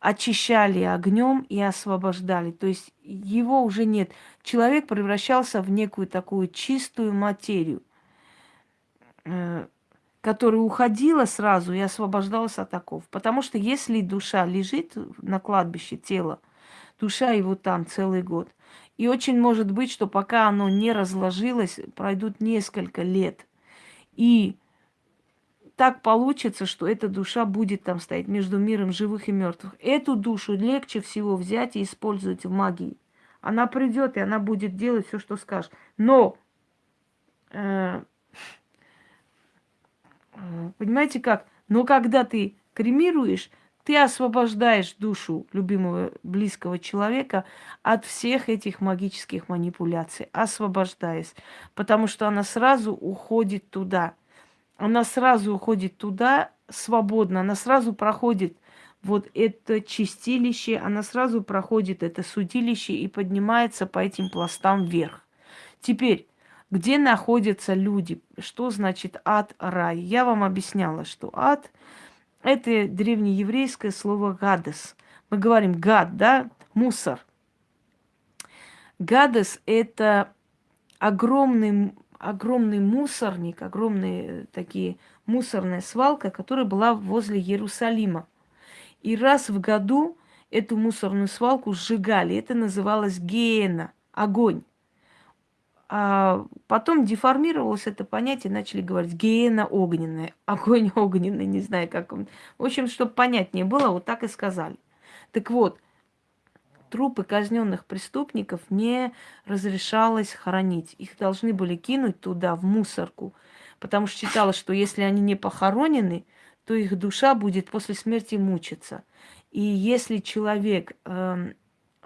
очищали огнем и освобождали. То есть его уже нет. Человек превращался в некую такую чистую материю, э, которая уходила сразу и освобождалась от оков. Потому что если душа лежит на кладбище, тело, душа его там целый год. И очень может быть, что пока оно не разложилось, пройдут несколько лет. И так получится, что эта душа будет там стоять между миром живых и мертвых. Эту душу легче всего взять и использовать в магии. Она придет, и она будет делать все, что скажешь. Но, э, э, понимаете как? Но когда ты кремируешь, ты освобождаешь душу любимого близкого человека от всех этих магических манипуляций, освобождаешь, потому что она сразу уходит туда – она сразу уходит туда свободно, она сразу проходит вот это чистилище, она сразу проходит это судилище и поднимается по этим пластам вверх. Теперь, где находятся люди? Что значит ад, рай? Я вам объясняла, что ад – это древнееврейское слово «гадес». Мы говорим «гад», да, мусор. Гадес – это огромный огромный мусорник, огромные такие мусорная свалка, которая была возле Иерусалима. И раз в году эту мусорную свалку сжигали. Это называлось геена, огонь. А потом деформировалось это понятие, начали говорить геена огненная, <laughs> огонь огненный, не знаю как он. В общем, чтобы понятнее было, вот так и сказали. Так вот, трупы казненных преступников не разрешалось хоронить. Их должны были кинуть туда, в мусорку, потому что считалось, что если они не похоронены, то их душа будет после смерти мучиться. И если человек э,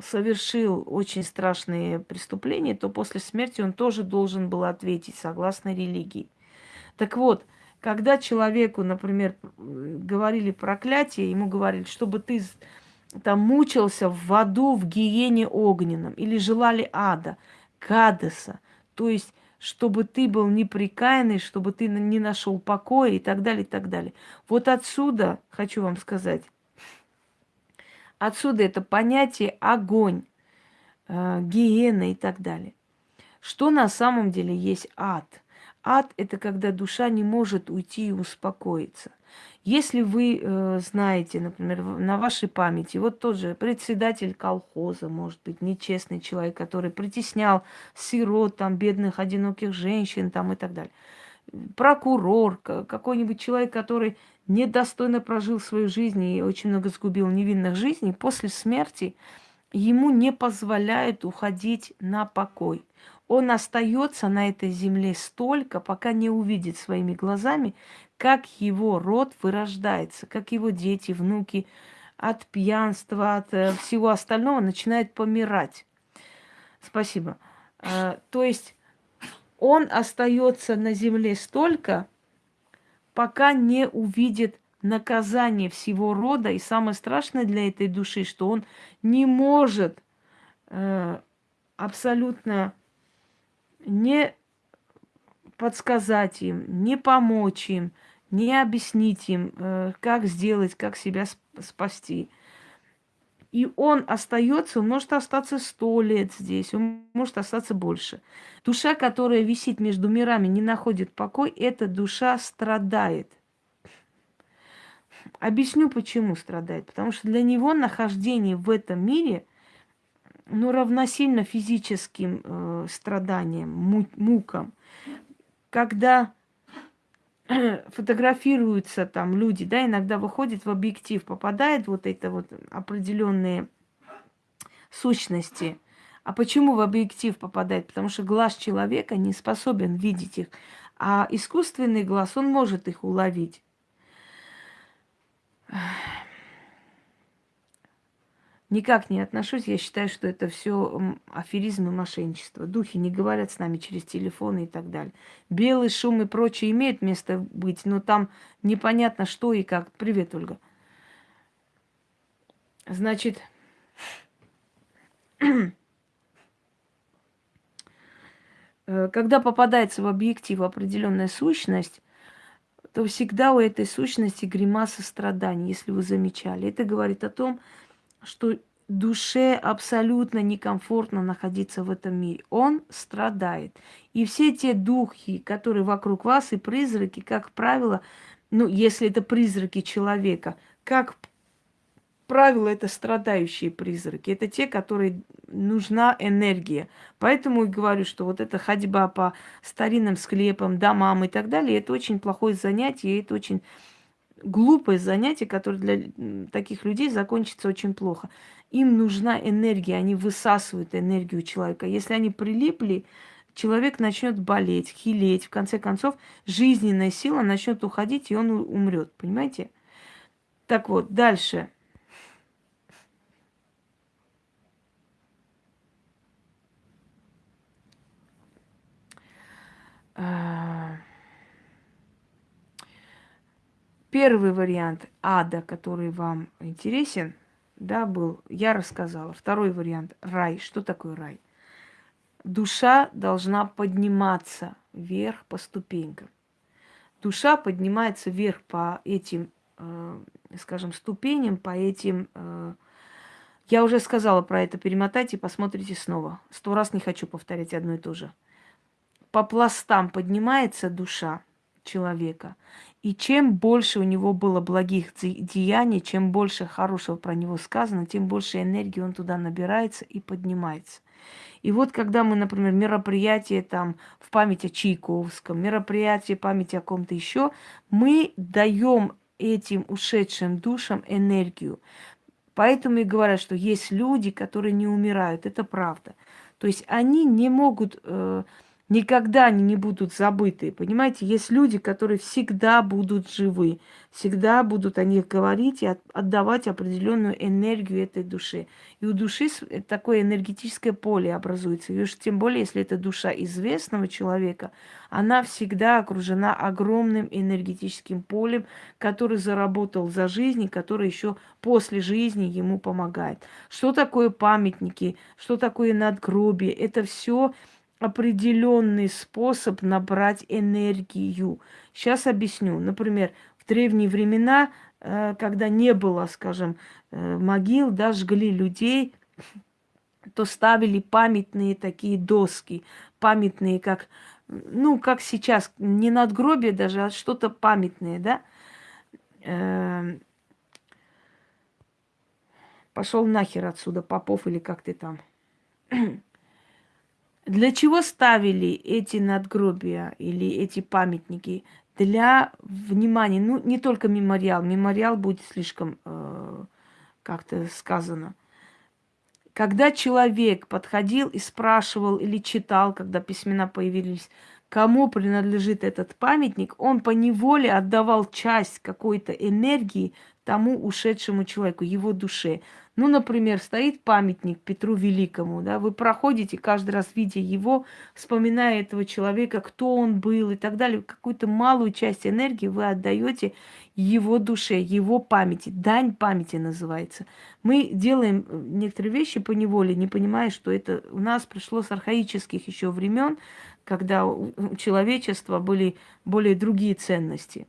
совершил очень страшные преступления, то после смерти он тоже должен был ответить согласно религии. Так вот, когда человеку, например, говорили проклятие, ему говорили, чтобы ты там мучился в аду, в гиене огненном, или желали ада, Кадеса, то есть чтобы ты был неприкаянный, чтобы ты не нашел покоя и так далее, и так далее. Вот отсюда, хочу вам сказать, отсюда это понятие огонь, э, гиена и так далее. Что на самом деле есть ад? Ад – это когда душа не может уйти и успокоиться. Если вы э, знаете, например, на вашей памяти, вот тоже председатель колхоза, может быть, нечестный человек, который притеснял сирот, там, бедных, одиноких женщин там, и так далее. Прокурор, какой-нибудь человек, который недостойно прожил свою жизнь и очень много сгубил невинных жизней, после смерти ему не позволяют уходить на покой он остается на этой земле столько, пока не увидит своими глазами, как его род вырождается, как его дети, внуки от пьянства, от э, всего остального начинают помирать. Спасибо. Э, то есть он остается на земле столько, пока не увидит наказание всего рода. И самое страшное для этой души, что он не может э, абсолютно не подсказать им, не помочь им, не объяснить им, э, как сделать, как себя спасти. И он остается, он может остаться сто лет здесь, он может остаться больше. Душа, которая висит между мирами, не находит покой, эта душа страдает. Объясню, почему страдает. Потому что для него нахождение в этом мире ну, равносильно физическим э, страданиям, мукам. Когда <clears throat> фотографируются там люди, да, иногда выходит в объектив, попадает вот это вот определенные сущности. А почему в объектив попадает? Потому что глаз человека не способен видеть их, а искусственный глаз, он может их уловить. Никак не отношусь. Я считаю, что это все аферизм и мошенничество. Духи не говорят с нами через телефоны и так далее. Белый шум и прочее имеет место быть, но там непонятно что и как. Привет, Ольга. Значит, <clears throat> э, когда попадается в объектив определенная сущность, то всегда у этой сущности гримаса страданий, если вы замечали. Это говорит о том, душе абсолютно некомфортно находиться в этом мире. Он страдает. И все те духи, которые вокруг вас, и призраки, как правило, ну, если это призраки человека, как правило, это страдающие призраки. Это те, которые нужна энергия. Поэтому и говорю, что вот эта ходьба по старинным склепам, домам и так далее, это очень плохое занятие, это очень глупое занятие, которое для таких людей закончится очень плохо. Им нужна энергия, они высасывают энергию человека. Если они прилипли, человек начнет болеть, хилеть. В конце концов, жизненная сила начнет уходить, и он умрет. Понимаете? Так вот, дальше. А, первый вариант ада, который вам интересен, да, был, я рассказала. Второй вариант – рай. Что такое рай? Душа должна подниматься вверх по ступенькам. Душа поднимается вверх по этим, э, скажем, ступеням, по этим... Э, я уже сказала про это, перемотайте, посмотрите снова. Сто раз не хочу повторять одно и то же. По пластам поднимается душа человека, и чем больше у него было благих деяний, чем больше хорошего про него сказано, тем больше энергии он туда набирается и поднимается. И вот когда мы, например, мероприятие там в память о Чайковском, мероприятие памяти о ком-то еще, мы даем этим ушедшим душам энергию. Поэтому и говорят, что есть люди, которые не умирают. Это правда. То есть они не могут э, Никогда они не будут забыты. Понимаете, есть люди, которые всегда будут живы. Всегда будут о них говорить и отдавать определенную энергию этой душе. И у души такое энергетическое поле образуется. И уж тем более, если это душа известного человека, она всегда окружена огромным энергетическим полем, который заработал за жизнь и который еще после жизни ему помогает. Что такое памятники, что такое надгробие? Это все определенный способ набрать энергию. Сейчас объясню. Например, в древние времена, э, когда не было, скажем, э, могил, да, жгли людей, то ставили памятные такие доски, памятные, как, ну, как сейчас, не надгробие даже, а что-то памятное, да. Эм, Пошел нахер отсюда, Попов или как ты там. Для чего ставили эти надгробия или эти памятники? Для внимания, ну, не только мемориал. Мемориал будет слишком э, как-то сказано. Когда человек подходил и спрашивал или читал, когда письмена появились, кому принадлежит этот памятник, он по неволе отдавал часть какой-то энергии тому ушедшему человеку, его душе. Ну, например, стоит памятник Петру Великому, да, вы проходите каждый раз, видя его, вспоминая этого человека, кто он был и так далее, какую-то малую часть энергии вы отдаете его душе, его памяти. Дань памяти называется. Мы делаем э, некоторые вещи по неволе, не понимая, что это у нас пришло с архаических еще времен, когда у человечества были более другие ценности.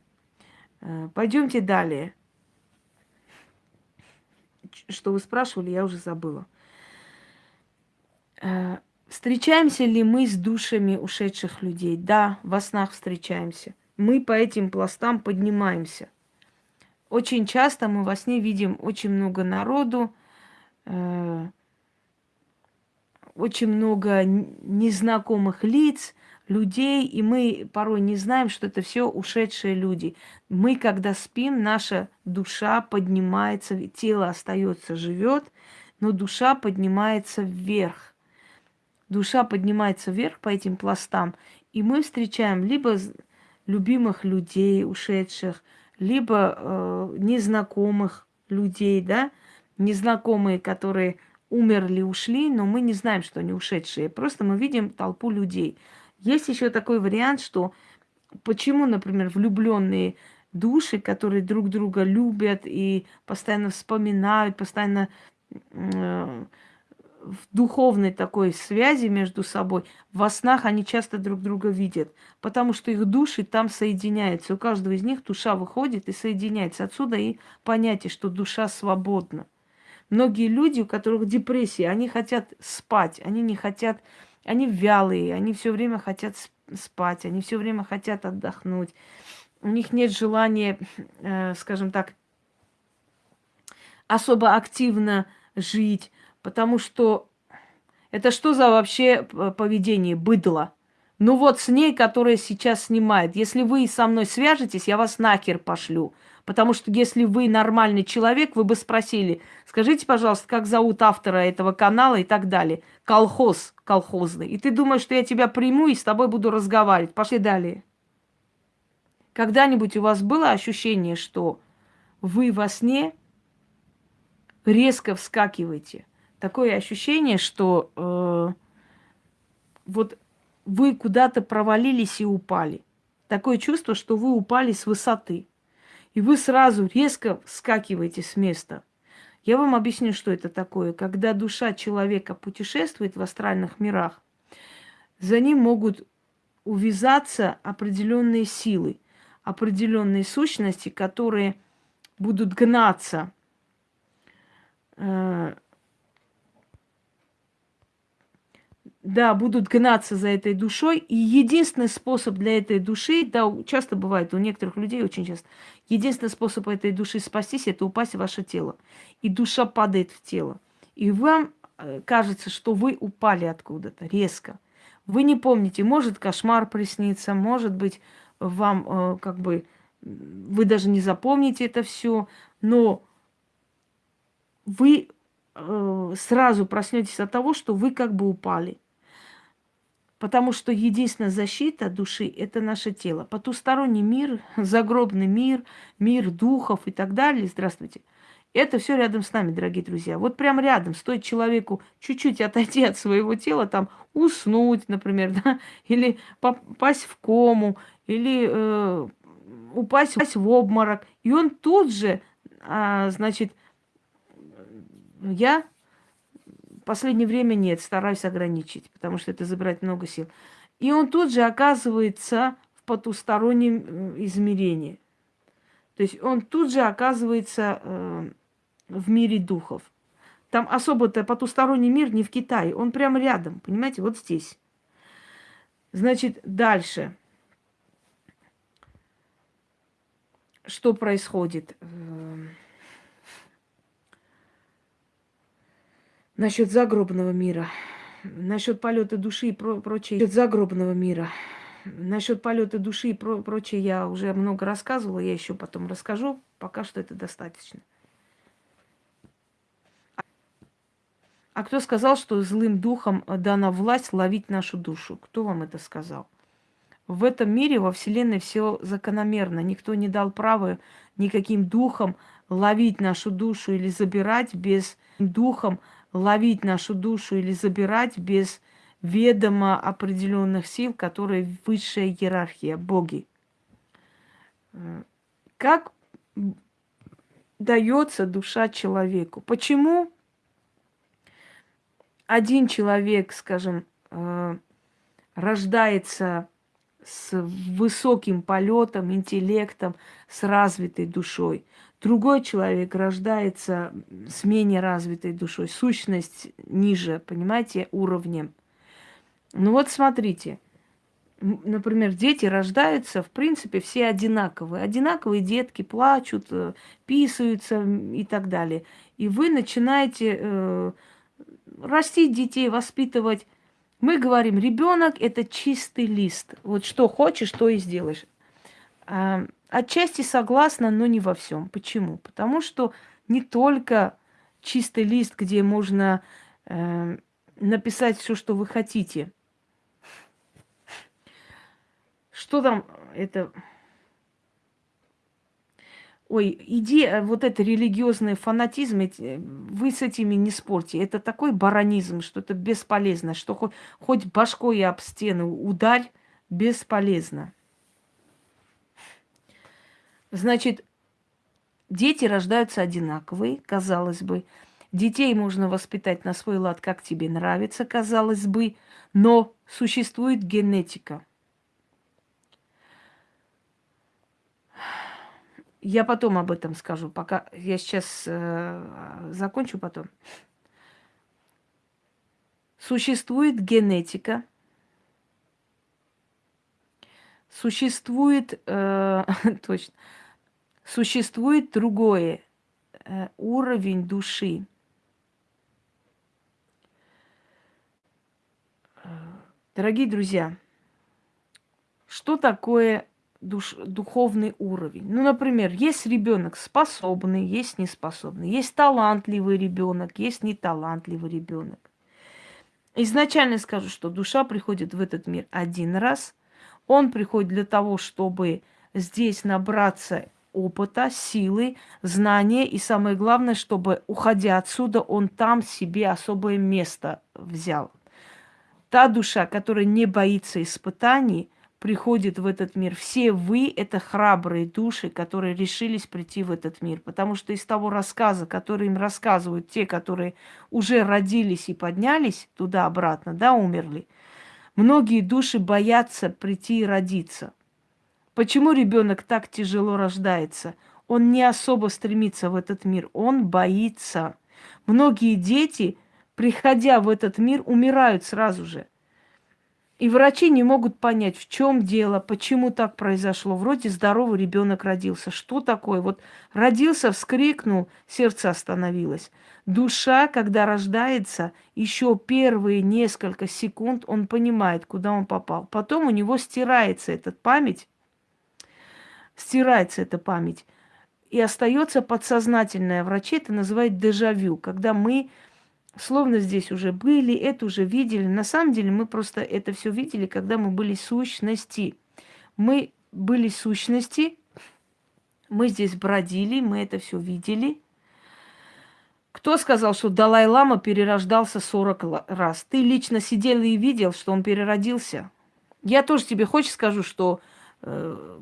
Э, пойдемте далее что вы спрашивали, я уже забыла. Э, встречаемся ли мы с душами ушедших людей? Да, во снах встречаемся. Мы по этим пластам поднимаемся. Очень часто мы во сне видим очень много народу, э, очень много незнакомых лиц, людей, и мы порой не знаем, что это все ушедшие люди. Мы, когда спим, наша душа поднимается, тело остается, живет, но душа поднимается вверх. Душа поднимается вверх по этим пластам, и мы встречаем либо любимых людей, ушедших, либо э, незнакомых людей, да, незнакомые, которые умерли, ушли, но мы не знаем, что они ушедшие. Просто мы видим толпу людей. Есть еще такой вариант, что почему, например, влюбленные души, которые друг друга любят и постоянно вспоминают, постоянно э, в духовной такой связи между собой, во снах они часто друг друга видят, потому что их души там соединяются. У каждого из них душа выходит и соединяется. Отсюда и понятие, что душа свободна. Многие люди, у которых депрессия, они хотят спать, они не хотят, они вялые, они все время хотят спать, они все время хотят отдохнуть. У них нет желания, э, скажем так, особо активно жить, потому что это что за вообще поведение быдло? Ну вот с ней, которая сейчас снимает. Если вы со мной свяжетесь, я вас нахер пошлю. Потому что если вы нормальный человек, вы бы спросили, скажите, пожалуйста, как зовут автора этого канала и так далее. Колхоз колхозный. И ты думаешь, что я тебя приму и с тобой буду разговаривать. Пошли далее. Когда-нибудь у вас было ощущение, что вы во сне резко вскакиваете? Такое ощущение, что э, вот вы куда-то провалились и упали. Такое чувство, что вы упали с высоты. И вы сразу резко вскакиваете с места. Я вам объясню, что это такое. Когда душа человека путешествует в астральных мирах, за ним могут увязаться определенные силы, определенные сущности, которые будут гнаться э, да, будут гнаться за этой душой. И единственный способ для этой души, да, часто бывает у некоторых людей, очень часто, единственный способ этой души спастись, это упасть в ваше тело. И душа падает в тело. И вам э, кажется, что вы упали откуда-то резко. Вы не помните, может кошмар приснится, может быть, вам э, как бы вы даже не запомните это все, но вы э, сразу проснетесь от того, что вы как бы упали. Потому что единственная защита души – это наше тело. Потусторонний мир, <laughs> загробный мир, мир духов и так далее. Здравствуйте. Это все рядом с нами, дорогие друзья. Вот прям рядом. Стоит человеку чуть-чуть отойти от своего тела, там уснуть, например, <laughs> да, или попасть в кому, или э, упасть, упасть в обморок. И он тут же, а, значит, я последнее время нет, стараюсь ограничить, потому что это забирает много сил. И он тут же оказывается в потустороннем измерении. То есть он тут же оказывается э, в мире духов. Там особо-то потусторонний мир не в Китае, он прямо рядом, понимаете, вот здесь. Значит, дальше. Что происходит? Эм, насчет загробного мира, насчет полета души и про прочее, насчет загробного мира, насчет полета души и про прочее я уже много рассказывала, я еще потом расскажу, пока что это достаточно. А кто сказал, что злым духом дана власть ловить нашу душу? Кто вам это сказал? В этом мире, во Вселенной все закономерно. Никто не дал права никаким духом ловить нашу душу или забирать без духом ловить нашу душу или забирать без ведома определенных сил, которые высшая иерархия, боги. Как дается душа человеку? Почему один человек, скажем, э, рождается с высоким полетом, интеллектом, с развитой душой, Другой человек рождается с менее развитой душой, сущность ниже, понимаете, уровнем. Ну вот смотрите, например, дети рождаются, в принципе, все одинаковые. Одинаковые детки плачут, э, писаются и так далее. И вы начинаете э, растить детей, воспитывать. Мы говорим, ребенок это чистый лист. Вот что хочешь, то и сделаешь. Отчасти согласна, но не во всем. Почему? Потому что не только чистый лист, где можно э, написать все, что вы хотите. Что там это? Ой, иди, э, вот это религиозный фанатизм, эти, вы с этими не спорьте. Это такой баронизм, что это бесполезно, что хоть, хоть башкой об стену ударь, бесполезно. Значит, дети рождаются одинаковые, казалось бы. Детей можно воспитать на свой лад, как тебе нравится, казалось бы, но существует генетика. Я потом об этом скажу, пока я сейчас э, закончу потом. Существует генетика, существует, э, <laughs> точно, существует другое э, уровень души. Дорогие друзья, что такое душ, духовный уровень? Ну, например, есть ребенок способный, есть неспособный, есть талантливый ребенок, есть неталантливый ребенок. Изначально скажу, что душа приходит в этот мир один раз. Он приходит для того, чтобы здесь набраться опыта, силы, знания. И самое главное, чтобы, уходя отсюда, он там себе особое место взял. Та душа, которая не боится испытаний, приходит в этот мир. Все вы – это храбрые души, которые решились прийти в этот мир. Потому что из того рассказа, который им рассказывают те, которые уже родились и поднялись туда-обратно, да, умерли, многие души боятся прийти и родиться. Почему ребенок так тяжело рождается? Он не особо стремится в этот мир, он боится. Многие дети – приходя в этот мир, умирают сразу же. И врачи не могут понять, в чем дело, почему так произошло. Вроде здоровый ребенок родился. Что такое? Вот родился, вскрикнул, сердце остановилось. Душа, когда рождается, еще первые несколько секунд он понимает, куда он попал. Потом у него стирается эта память, стирается эта память. И остается подсознательное. Врачи это называют дежавю, когда мы словно здесь уже были, это уже видели. На самом деле мы просто это все видели, когда мы были сущности. Мы были сущности, мы здесь бродили, мы это все видели. Кто сказал, что Далай-Лама перерождался 40 раз? Ты лично сидел и видел, что он переродился. Я тоже тебе хочешь скажу, что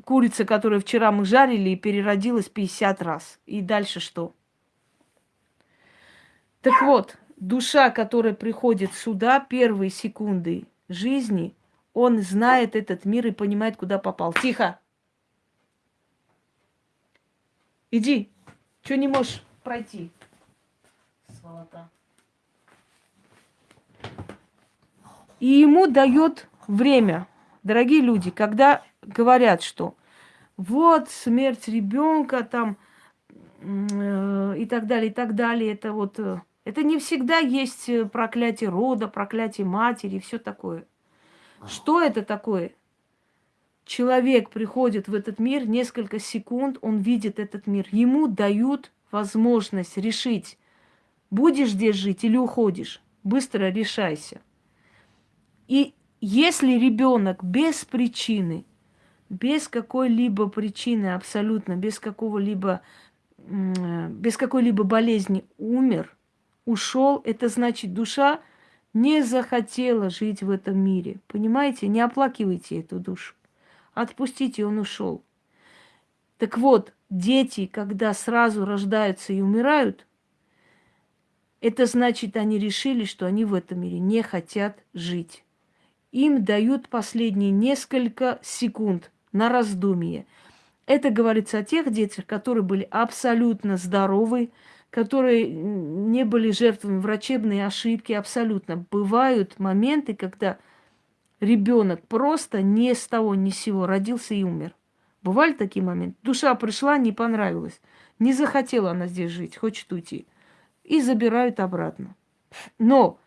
курица, которую вчера мы жарили, переродилась 50 раз. И дальше что? Так вот, душа, которая приходит сюда, первые секунды жизни, он знает этот мир и понимает, куда попал. Тихо! Иди. Что не можешь пройти? Сволота. И ему дает время. Дорогие люди, когда говорят, что вот смерть ребенка там э, и так далее, и так далее, это вот э, это не всегда есть э, проклятие рода, проклятие матери и все такое. Что это такое? Человек приходит в этот мир, несколько секунд он видит этот мир. Ему дают возможность решить, будешь здесь жить или уходишь. Быстро решайся. И если ребенок без причины, без какой-либо причины абсолютно, без какого-либо, э, без какой-либо болезни умер – ушел, это значит, душа не захотела жить в этом мире. Понимаете? Не оплакивайте эту душу. Отпустите, он ушел. Так вот, дети, когда сразу рождаются и умирают, это значит, они решили, что они в этом мире не хотят жить. Им дают последние несколько секунд на раздумье. Это говорится о тех детях, которые были абсолютно здоровы, которые не были жертвами врачебной ошибки абсолютно. Бывают моменты, когда ребенок просто ни с того ни с сего родился и умер. Бывали такие моменты. Душа пришла, не понравилась. Не захотела она здесь жить, хочет уйти. И забирают обратно. Но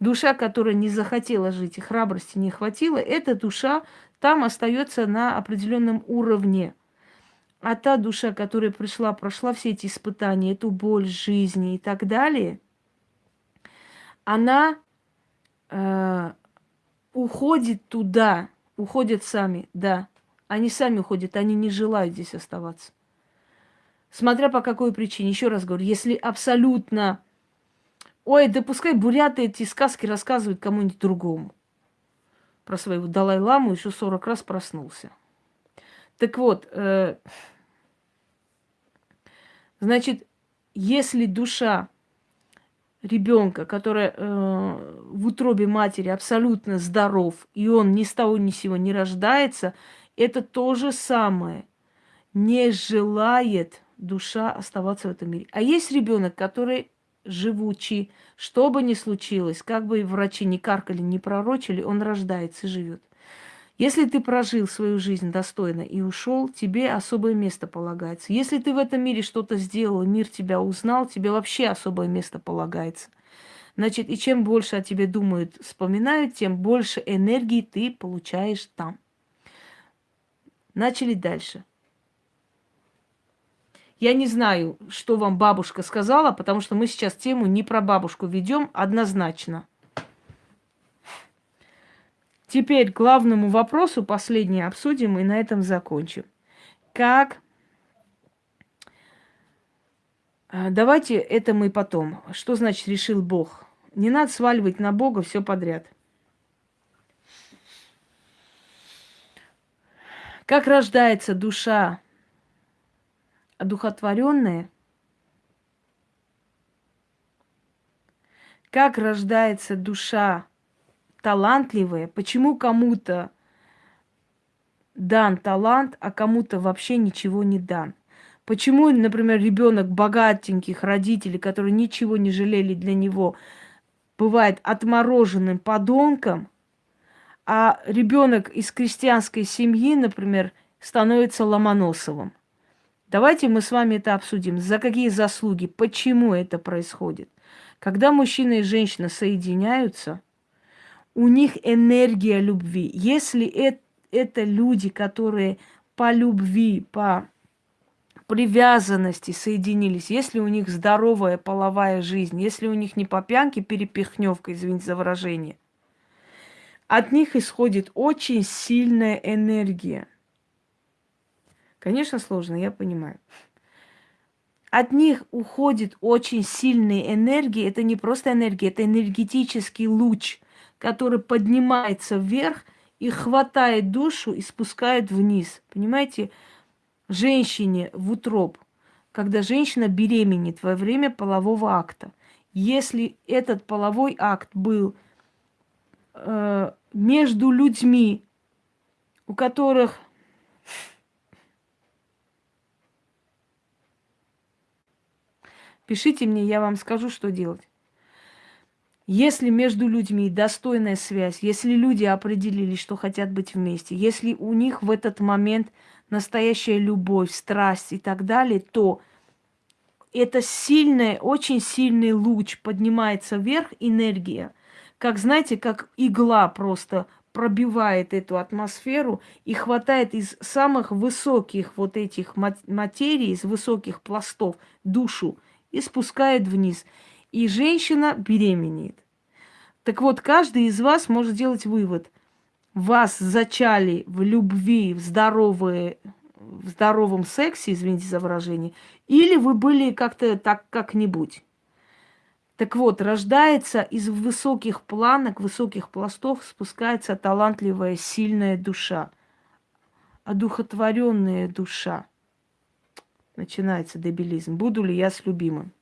душа, которая не захотела жить и храбрости не хватило, эта душа там остается на определенном уровне – а та душа, которая пришла, прошла все эти испытания, эту боль жизни и так далее, она э, уходит туда, уходят сами, да. Они сами уходят, они не желают здесь оставаться. Смотря по какой причине. Еще раз говорю, если абсолютно... Ой, да пускай буряты эти сказки рассказывают кому-нибудь другому. Про своего Далай-ламу еще 40 раз проснулся. Так вот, э, Значит, если душа ребенка, которая э, в утробе матери абсолютно здоров, и он ни с того ни с сего не рождается, это то же самое. не желает душа оставаться в этом мире. А есть ребенок, который живучий, что бы ни случилось, как бы врачи не каркали, не пророчили, он рождается и живет. Если ты прожил свою жизнь достойно и ушел, тебе особое место полагается. Если ты в этом мире что-то сделал, мир тебя узнал, тебе вообще особое место полагается. Значит, и чем больше о тебе думают, вспоминают, тем больше энергии ты получаешь там. Начали дальше. Я не знаю, что вам бабушка сказала, потому что мы сейчас тему не про бабушку ведем однозначно. Теперь главному вопросу последний обсудим и на этом закончим. Как а, Давайте это мы потом. Что значит решил Бог? Не надо сваливать на Бога все подряд. Как рождается душа одухотворенная, как рождается душа талантливая, почему кому-то дан талант, а кому-то вообще ничего не дан. Почему, например, ребенок богатеньких родителей, которые ничего не жалели для него, бывает отмороженным подонком, а ребенок из крестьянской семьи, например, становится Ломоносовым. Давайте мы с вами это обсудим. За какие заслуги, почему это происходит. Когда мужчина и женщина соединяются, у них энергия любви. Если это, это люди, которые по любви, по привязанности соединились, если у них здоровая половая жизнь, если у них не по пьянке перепихневка, извините за выражение, от них исходит очень сильная энергия. Конечно, сложно, я понимаю. От них уходит очень сильная энергия. Это не просто энергия, это энергетический луч, который поднимается вверх и хватает душу и спускает вниз. Понимаете, женщине в утроб, когда женщина беременеет во время полового акта, если этот половой акт был э, между людьми, у которых Пишите мне, я вам скажу, что делать. Если между людьми достойная связь, если люди определились, что хотят быть вместе, если у них в этот момент настоящая любовь, страсть и так далее, то это сильный, очень сильный луч поднимается вверх, энергия, как, знаете, как игла просто пробивает эту атмосферу и хватает из самых высоких вот этих материй, из высоких пластов душу и спускает вниз. И женщина беременеет. Так вот, каждый из вас может сделать вывод. Вас зачали в любви, в, здоровые, в здоровом сексе, извините за выражение, или вы были как-то так как-нибудь. Так вот, рождается из высоких планок, высоких пластов спускается талантливая, сильная душа, одухотворенная душа – начинается дебилизм. Буду ли я с любимым?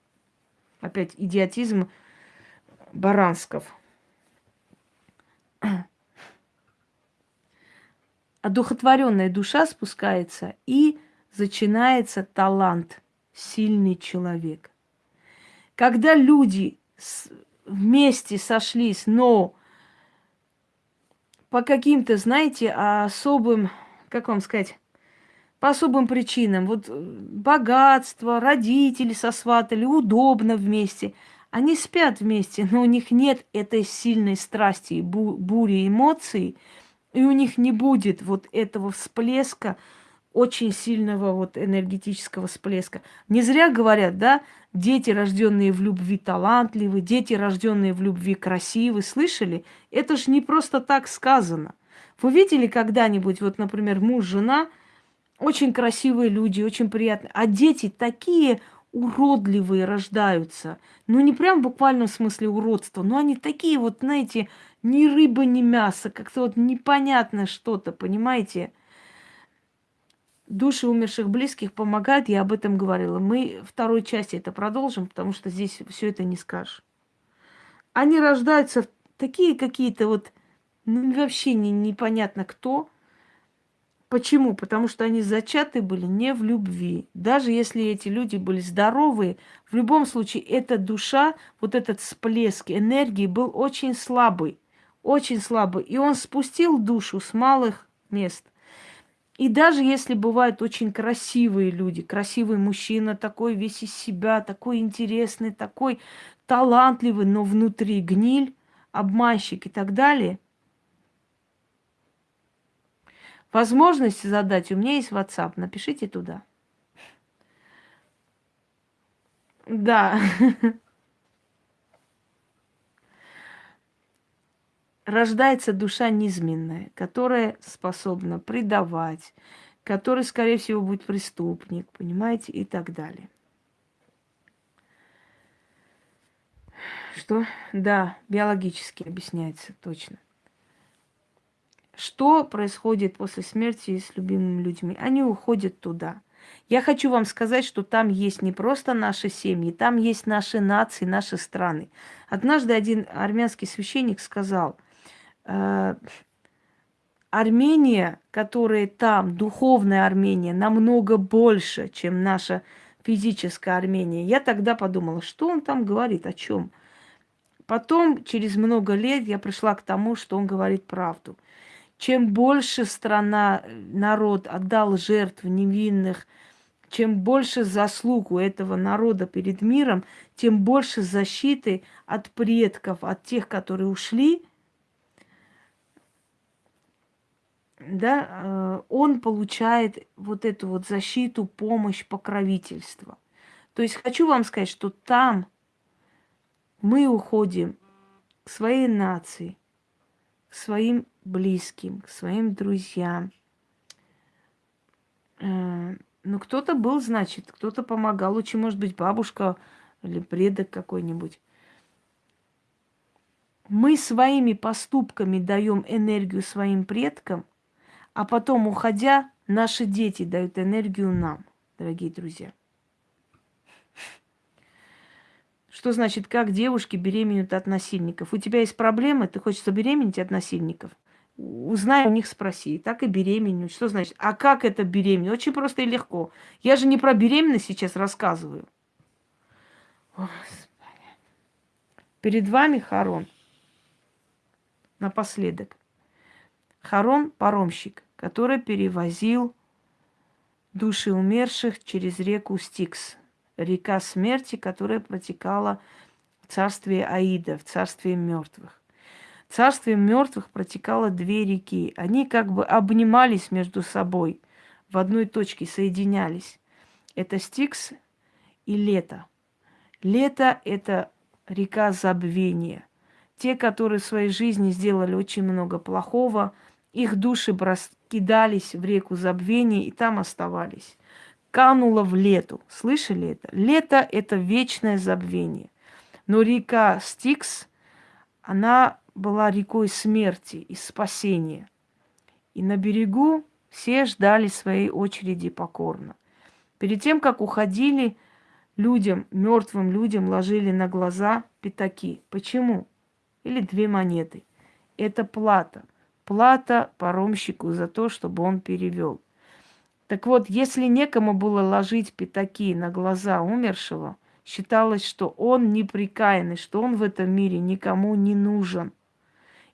Опять идиотизм Барансков. <clears throat> Одухотворенная душа спускается и начинается талант, сильный человек. Когда люди вместе сошлись, но по каким-то, знаете, особым, как вам сказать, по особым причинам. Вот э, богатство, родители сосватали, удобно вместе. Они спят вместе, но у них нет этой сильной страсти, бу бури эмоций, и у них не будет вот этого всплеска, очень сильного вот энергетического всплеска. Не зря говорят, да, дети, рожденные в любви, талантливы, дети, рожденные в любви, красивы. Слышали? Это же не просто так сказано. Вы видели когда-нибудь, вот, например, муж, жена – очень красивые люди, очень приятные. А дети такие уродливые рождаются. Ну, не прям в буквальном смысле уродства, но они такие вот, знаете, ни рыба, ни мясо, как-то вот непонятно что-то, понимаете? Души умерших близких помогают, я об этом говорила. Мы второй части это продолжим, потому что здесь все это не скажешь. Они рождаются такие какие-то вот, ну, вообще не, непонятно кто – Почему? Потому что они зачаты были не в любви. Даже если эти люди были здоровые, в любом случае эта душа, вот этот всплеск энергии был очень слабый. Очень слабый. И он спустил душу с малых мест. И даже если бывают очень красивые люди, красивый мужчина, такой весь из себя, такой интересный, такой талантливый, но внутри гниль, обманщик и так далее – Возможности задать у меня есть WhatsApp. Напишите туда. Да. Рождается душа низменная, которая способна предавать, который, скорее всего, будет преступник, понимаете, и так далее. Что? Да, биологически объясняется, точно. Что происходит после смерти с любимыми людьми? Они уходят туда. Я хочу вам сказать, что там есть не просто наши семьи, там есть наши нации, наши страны. Однажды один армянский священник сказал, э, Армения, которая там, духовная Армения, намного больше, чем наша физическая Армения. Я тогда подумала, что он там говорит, о чем. Потом, через много лет, я пришла к тому, что он говорит правду – чем больше страна, народ отдал жертв невинных, чем больше заслуг у этого народа перед миром, тем больше защиты от предков, от тех, которые ушли, да, э, он получает вот эту вот защиту, помощь, покровительство. То есть хочу вам сказать, что там мы уходим к своей нации, к своим близким, к своим друзьям. Э, ну, кто-то был, значит, кто-то помогал. Лучше, может быть, бабушка или предок какой-нибудь. Мы своими поступками даем энергию своим предкам, а потом, уходя, наши дети дают энергию нам, дорогие друзья. Что значит, как девушки беременеют от насильников? У тебя есть проблемы, ты хочешь забеременеть от насильников? Узнай у них, спроси. Так и беременеют. Что значит? А как это беременеть? Очень просто и легко. Я же не про беременность сейчас рассказываю. Перед вами Харон. Напоследок. Харон – паромщик, который перевозил души умерших через реку Стикс. Река смерти, которая протекала в царстве Аида, в царстве мертвых царстве мертвых протекало две реки. Они как бы обнимались между собой, в одной точке соединялись. Это Стикс и Лето. Лето – это река забвения. Те, которые в своей жизни сделали очень много плохого, их души кидались в реку забвения и там оставались. Кануло в лету. Слышали это? Лето – это вечное забвение. Но река Стикс, она была рекой смерти и спасения. И на берегу все ждали своей очереди покорно. Перед тем, как уходили, людям, мертвым людям ложили на глаза пятаки. Почему? Или две монеты. Это плата. Плата паромщику за то, чтобы он перевел. Так вот, если некому было ложить пятаки на глаза умершего, считалось, что он неприкаянный, что он в этом мире никому не нужен –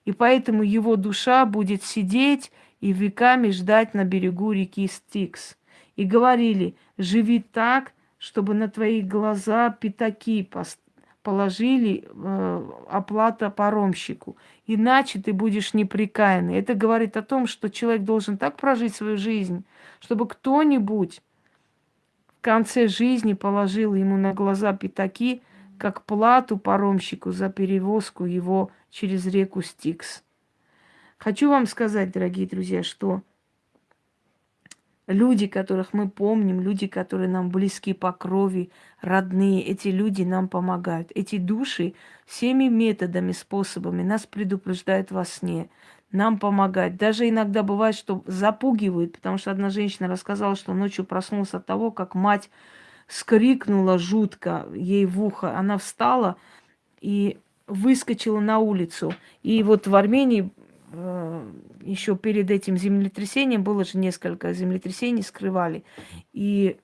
и поэтому его душа будет сидеть и веками ждать на берегу реки Стикс. И говорили, живи так, чтобы на твои глаза пятаки положили э, оплата паромщику. Иначе ты будешь неприкаянный. Это говорит о том, что человек должен так прожить свою жизнь, чтобы кто-нибудь в конце жизни положил ему на глаза пятаки, как плату паромщику за перевозку его через реку Стикс. Хочу вам сказать, дорогие друзья, что люди, которых мы помним, люди, которые нам близки по крови, родные, эти люди нам помогают. Эти души всеми методами, способами нас предупреждают во сне, нам помогают. Даже иногда бывает, что запугивают, потому что одна женщина рассказала, что ночью проснулась от того, как мать скрикнула жутко ей в ухо. Она встала и выскочила на улицу. И вот в Армении э, еще перед этим землетрясением было же несколько землетрясений, скрывали. И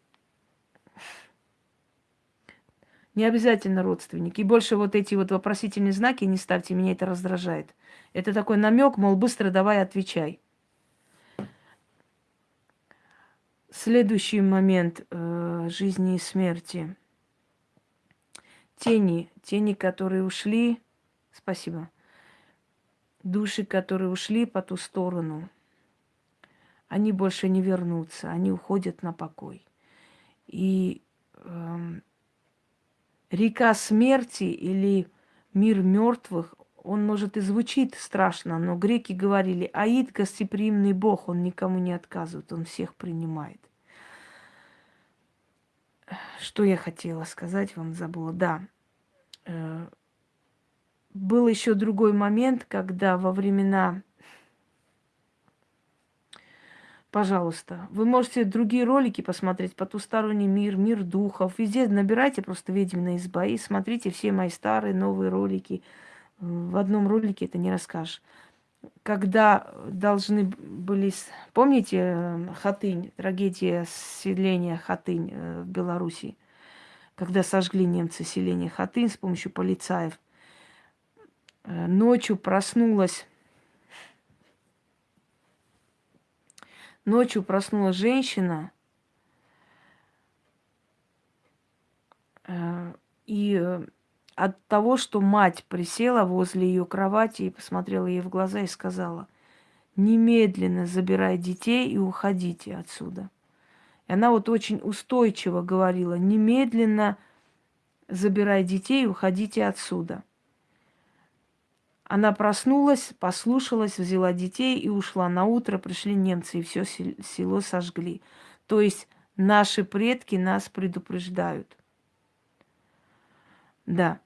не обязательно родственники. И больше вот эти вот вопросительные знаки не ставьте, меня это раздражает. Это такой намек, мол, быстро давай отвечай. Следующий момент э, жизни и смерти. Тени, тени, которые ушли. Спасибо. Души, которые ушли по ту сторону, они больше не вернутся, они уходят на покой. И э, река смерти или мир мертвых, он, может, и звучит страшно, но греки говорили, Аид – гостеприимный бог, он никому не отказывает, он всех принимает. Что я хотела сказать, вам забыла. Да, э, был еще другой момент, когда во времена Пожалуйста, вы можете другие ролики посмотреть, «Потусторонний мир», «Мир духов». Везде набирайте просто «Ведьмина изба» и смотрите все мои старые, новые ролики. В одном ролике это не расскажешь. Когда должны были... Помните э, Хатынь, трагедия селения Хатынь э, в Беларуси? Когда сожгли немцы селение Хатынь с помощью полицаев. Э, ночью проснулась Ночью проснулась женщина, и от того, что мать присела возле ее кровати и посмотрела ей в глаза и сказала, немедленно забирай детей и уходите отсюда. И она вот очень устойчиво говорила, немедленно забирай детей и уходите отсюда. Она проснулась, послушалась, взяла детей и ушла. На утро пришли немцы и все село сожгли. То есть наши предки нас предупреждают. Да.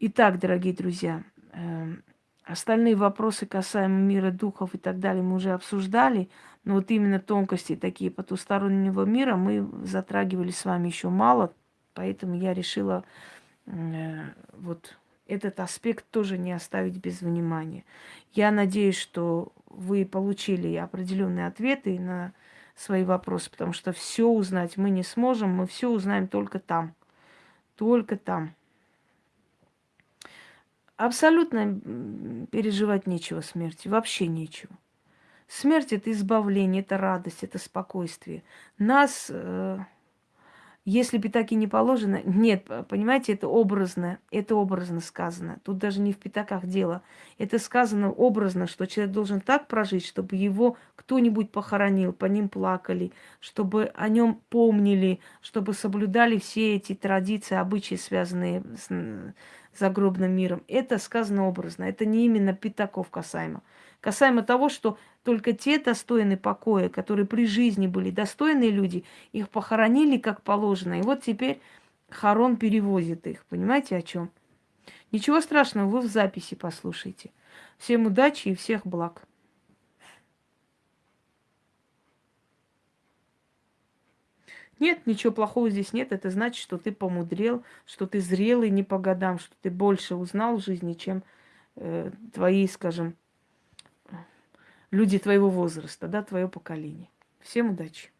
Итак, дорогие друзья, э, остальные вопросы касаемо мира духов и так далее мы уже обсуждали, но вот именно тонкости такие потустороннего мира мы затрагивали с вами еще мало, поэтому я решила э, вот этот аспект тоже не оставить без внимания. Я надеюсь, что вы получили определенные ответы на свои вопросы, потому что все узнать мы не сможем, мы все узнаем только там. Только там. Абсолютно переживать нечего смерти, вообще нечего. Смерть это избавление, это радость, это спокойствие. Нас э, если пятаки не положено, нет, понимаете, это образно, это образно сказано. Тут даже не в пятаках дело. Это сказано образно, что человек должен так прожить, чтобы его кто-нибудь похоронил, по ним плакали, чтобы о нем помнили, чтобы соблюдали все эти традиции, обычаи, связанные с загробным миром. Это сказано образно, это не именно пятаков касаемо. Касаемо того, что только те достойны покоя, которые при жизни были достойные люди, их похоронили как положено. И вот теперь Харон перевозит их. Понимаете, о чем? Ничего страшного, вы в записи послушайте. Всем удачи и всех благ. Нет, ничего плохого здесь нет. Это значит, что ты помудрел, что ты зрелый не по годам, что ты больше узнал в жизни, чем э, твои, скажем, люди твоего возраста, да, твое поколение. Всем удачи!